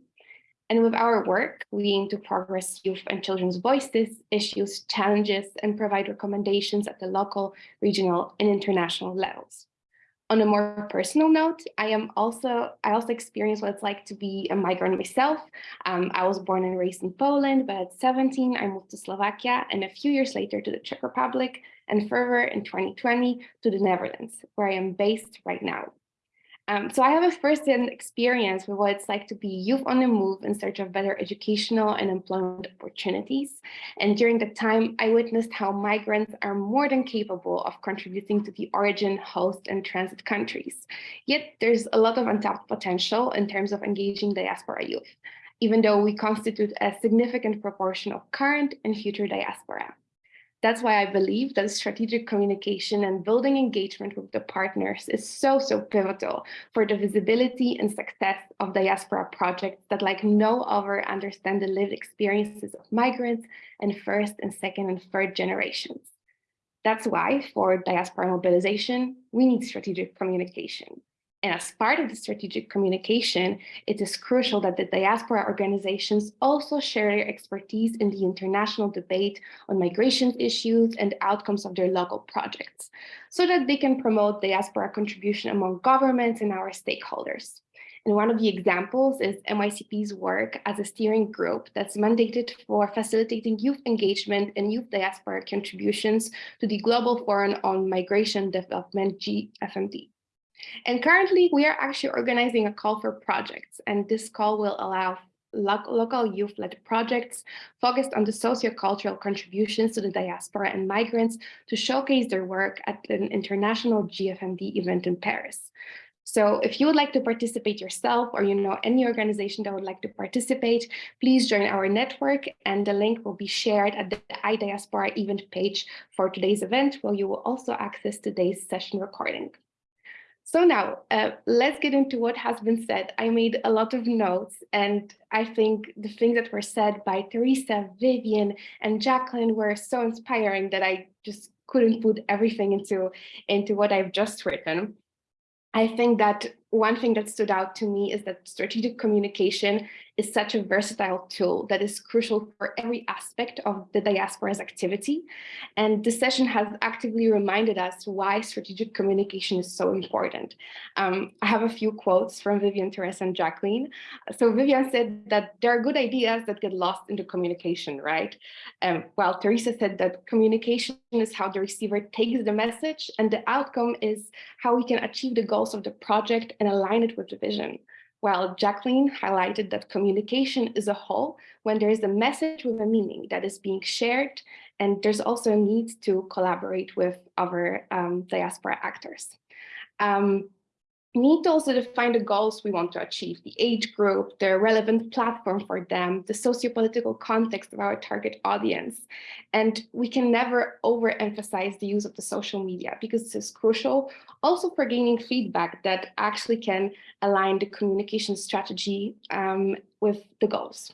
And with our work, we aim to progress youth and children's voices, issues, challenges, and provide recommendations at the local, regional, and international levels. On a more personal note, I am also I also experienced what it's like to be a migrant myself. Um, I was born and raised in Poland, but at 17, I moved to Slovakia and a few years later to the Czech Republic and further in 2020 to the Netherlands, where I am based right now. Um, so I have a first-hand experience with what it's like to be youth on the move in search of better educational and employment opportunities. And during that time, I witnessed how migrants are more than capable of contributing to the origin, host, and transit countries. Yet there's a lot of untapped potential in terms of engaging diaspora youth, even though we constitute a significant proportion of current and future diaspora. That's why I believe that strategic communication and building engagement with the partners is so, so pivotal for the visibility and success of diaspora projects that like no other understand the lived experiences of migrants and first and second and third generations. That's why for diaspora mobilization, we need strategic communication. And as part of the strategic communication, it is crucial that the diaspora organizations also share their expertise in the international debate on migration issues and outcomes of their local projects, so that they can promote diaspora contribution among governments and our stakeholders. And one of the examples is MYCP's work as a steering group that's mandated for facilitating youth engagement and youth diaspora contributions to the Global Forum on Migration Development, GFMD. And currently we are actually organizing a call for projects and this call will allow lo local youth-led projects focused on the socio-cultural contributions to the diaspora and migrants to showcase their work at an international GFMD event in Paris. So if you would like to participate yourself or you know any organization that would like to participate, please join our network and the link will be shared at the iDiaspora event page for today's event where you will also access today's session recording. So now uh, let's get into what has been said. I made a lot of notes and I think the things that were said by Teresa, Vivian and Jacqueline were so inspiring that I just couldn't put everything into, into what I've just written. I think that one thing that stood out to me is that strategic communication is such a versatile tool that is crucial for every aspect of the diaspora's activity. And this session has actively reminded us why strategic communication is so important. Um, I have a few quotes from Vivian, Teresa, and Jacqueline. So Vivian said that there are good ideas that get lost in the communication, right? Um, while Teresa said that communication is how the receiver takes the message and the outcome is how we can achieve the goals of the project and align it with the vision while Jacqueline highlighted that communication is a whole when there is a message with a meaning that is being shared, and there's also a need to collaborate with other um, diaspora actors. Um, we need to also define the goals we want to achieve, the age group, the relevant platform for them, the socio-political context of our target audience. And we can never overemphasize the use of the social media because this is crucial also for gaining feedback that actually can align the communication strategy um, with the goals.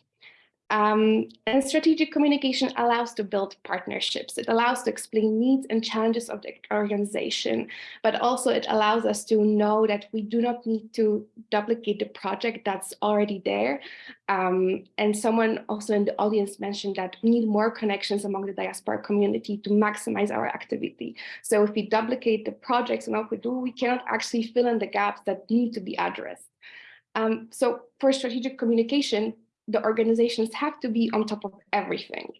Um, and strategic communication allows to build partnerships. It allows to explain needs and challenges of the organization, but also it allows us to know that we do not need to duplicate the project that's already there. Um, and someone also in the audience mentioned that we need more connections among the diaspora community to maximize our activity. So if we duplicate the projects and what we do, we cannot actually fill in the gaps that need to be addressed. Um, so for strategic communication, the organizations have to be on top of everything.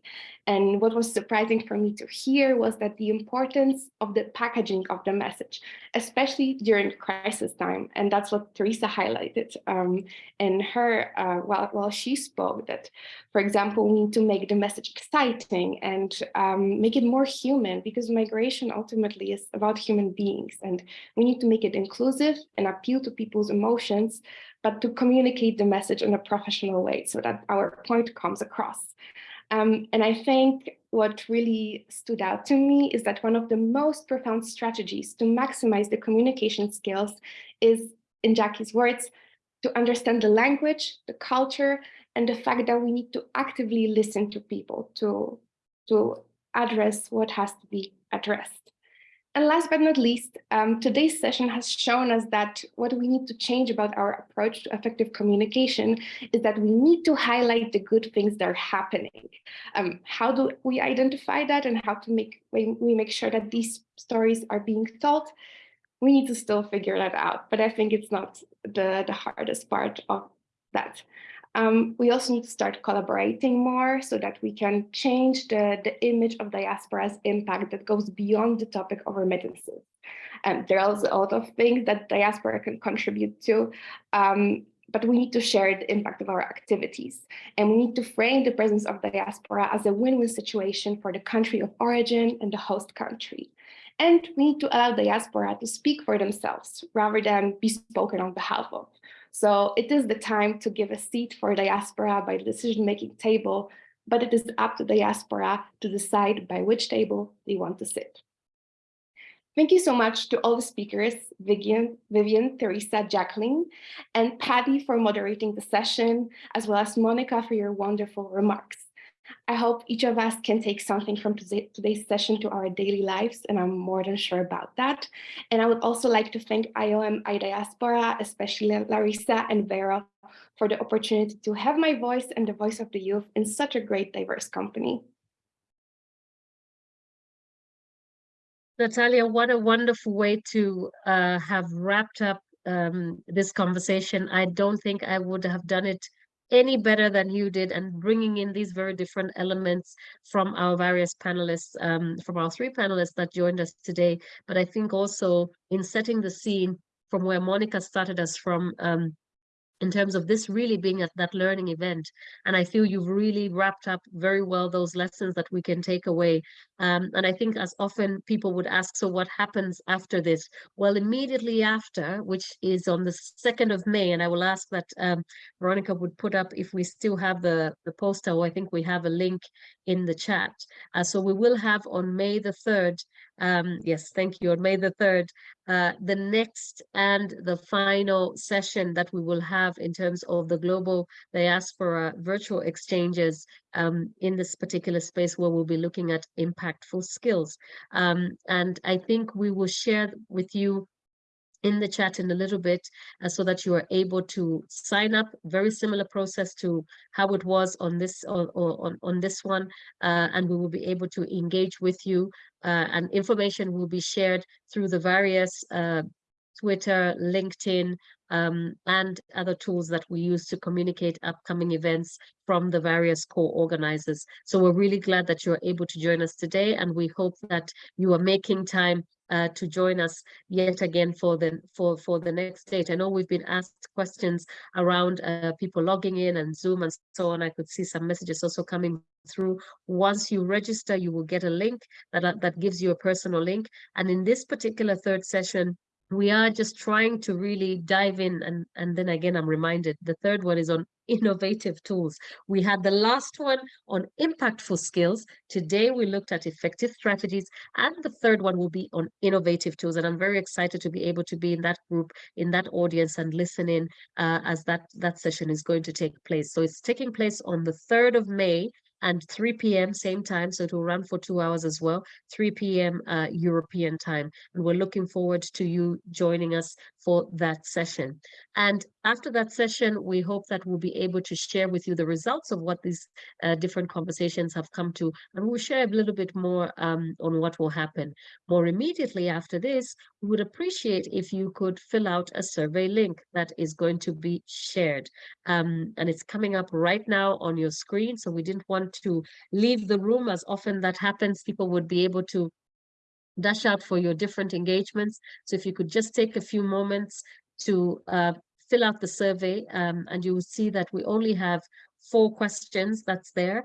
And what was surprising for me to hear was that the importance of the packaging of the message, especially during crisis time. And that's what Teresa highlighted um, in her, uh, while, while she spoke that, for example, we need to make the message exciting and um, make it more human because migration ultimately is about human beings. And we need to make it inclusive and appeal to people's emotions but to communicate the message in a professional way so that our point comes across. Um, and I think what really stood out to me is that one of the most profound strategies to maximize the communication skills is, in Jackie's words, to understand the language, the culture, and the fact that we need to actively listen to people to, to address what has to be addressed. And last but not least, um, today's session has shown us that what we need to change about our approach to effective communication is that we need to highlight the good things that are happening. Um, how do we identify that and how to make we, make sure that these stories are being told? We need to still figure that out, but I think it's not the, the hardest part of that. Um, we also need to start collaborating more so that we can change the, the image of diaspora's impact that goes beyond the topic of remittances. And there are a lot of things that diaspora can contribute to, um, but we need to share the impact of our activities. And we need to frame the presence of diaspora as a win-win situation for the country of origin and the host country. And we need to allow diaspora to speak for themselves rather than be spoken on behalf of. So it is the time to give a seat for diaspora by the decision-making table, but it is up to diaspora to decide by which table they want to sit. Thank you so much to all the speakers, Vivian, Vivian, Teresa, Jacqueline, and Paddy for moderating the session, as well as Monica for your wonderful remarks. I hope each of us can take something from today's session to our daily lives, and I'm more than sure about that. And I would also like to thank IOM iDiaspora, especially Larissa and Vera, for the opportunity to have my voice and the voice of the youth in such a great diverse company. Natalia, what a wonderful way to uh, have wrapped up um, this conversation. I don't think I would have done it any better than you did and bringing in these very different elements from our various panelists, um, from our three panelists that joined us today. But I think also in setting the scene from where Monica started us from, um, in terms of this really being at that learning event. And I feel you've really wrapped up very well those lessons that we can take away. Um, and I think as often people would ask, so what happens after this? Well, immediately after, which is on the 2nd of May, and I will ask that um, Veronica would put up if we still have the, the poster, or I think we have a link in the chat. Uh, so we will have on May the 3rd, um, yes, thank you, on May the 3rd, uh, the next and the final session that we will have in terms of the global diaspora virtual exchanges um, in this particular space where we'll be looking at impactful skills. Um, and I think we will share with you in the chat in a little bit uh, so that you are able to sign up. Very similar process to how it was on this or, on, on this one uh, and we will be able to engage with you uh, and information will be shared through the various uh, Twitter, LinkedIn, um, and other tools that we use to communicate upcoming events from the various co-organizers. So we're really glad that you're able to join us today, and we hope that you are making time uh, to join us yet again for the for for the next date. I know we've been asked questions around uh, people logging in and Zoom and so on. I could see some messages also coming through. Once you register, you will get a link that uh, that gives you a personal link. And in this particular third session, we are just trying to really dive in and and then again i'm reminded the third one is on innovative tools. We had the last one on impactful skills. Today we looked at effective strategies and the third one will be on innovative tools and i'm very excited to be able to be in that group in that audience and listen in uh, as that that session is going to take place. So it's taking place on the 3rd of may and 3 p.m. same time, so it will run for two hours as well, 3 p.m. Uh, European time. And we're looking forward to you joining us for that session. And after that session, we hope that we'll be able to share with you the results of what these uh, different conversations have come to, and we'll share a little bit more um, on what will happen. More immediately after this, we would appreciate if you could fill out a survey link that is going to be shared. Um, and it's coming up right now on your screen, so we didn't want to leave the room as often that happens, people would be able to dash out for your different engagements. So if you could just take a few moments to uh, fill out the survey um, and you will see that we only have four questions that's there.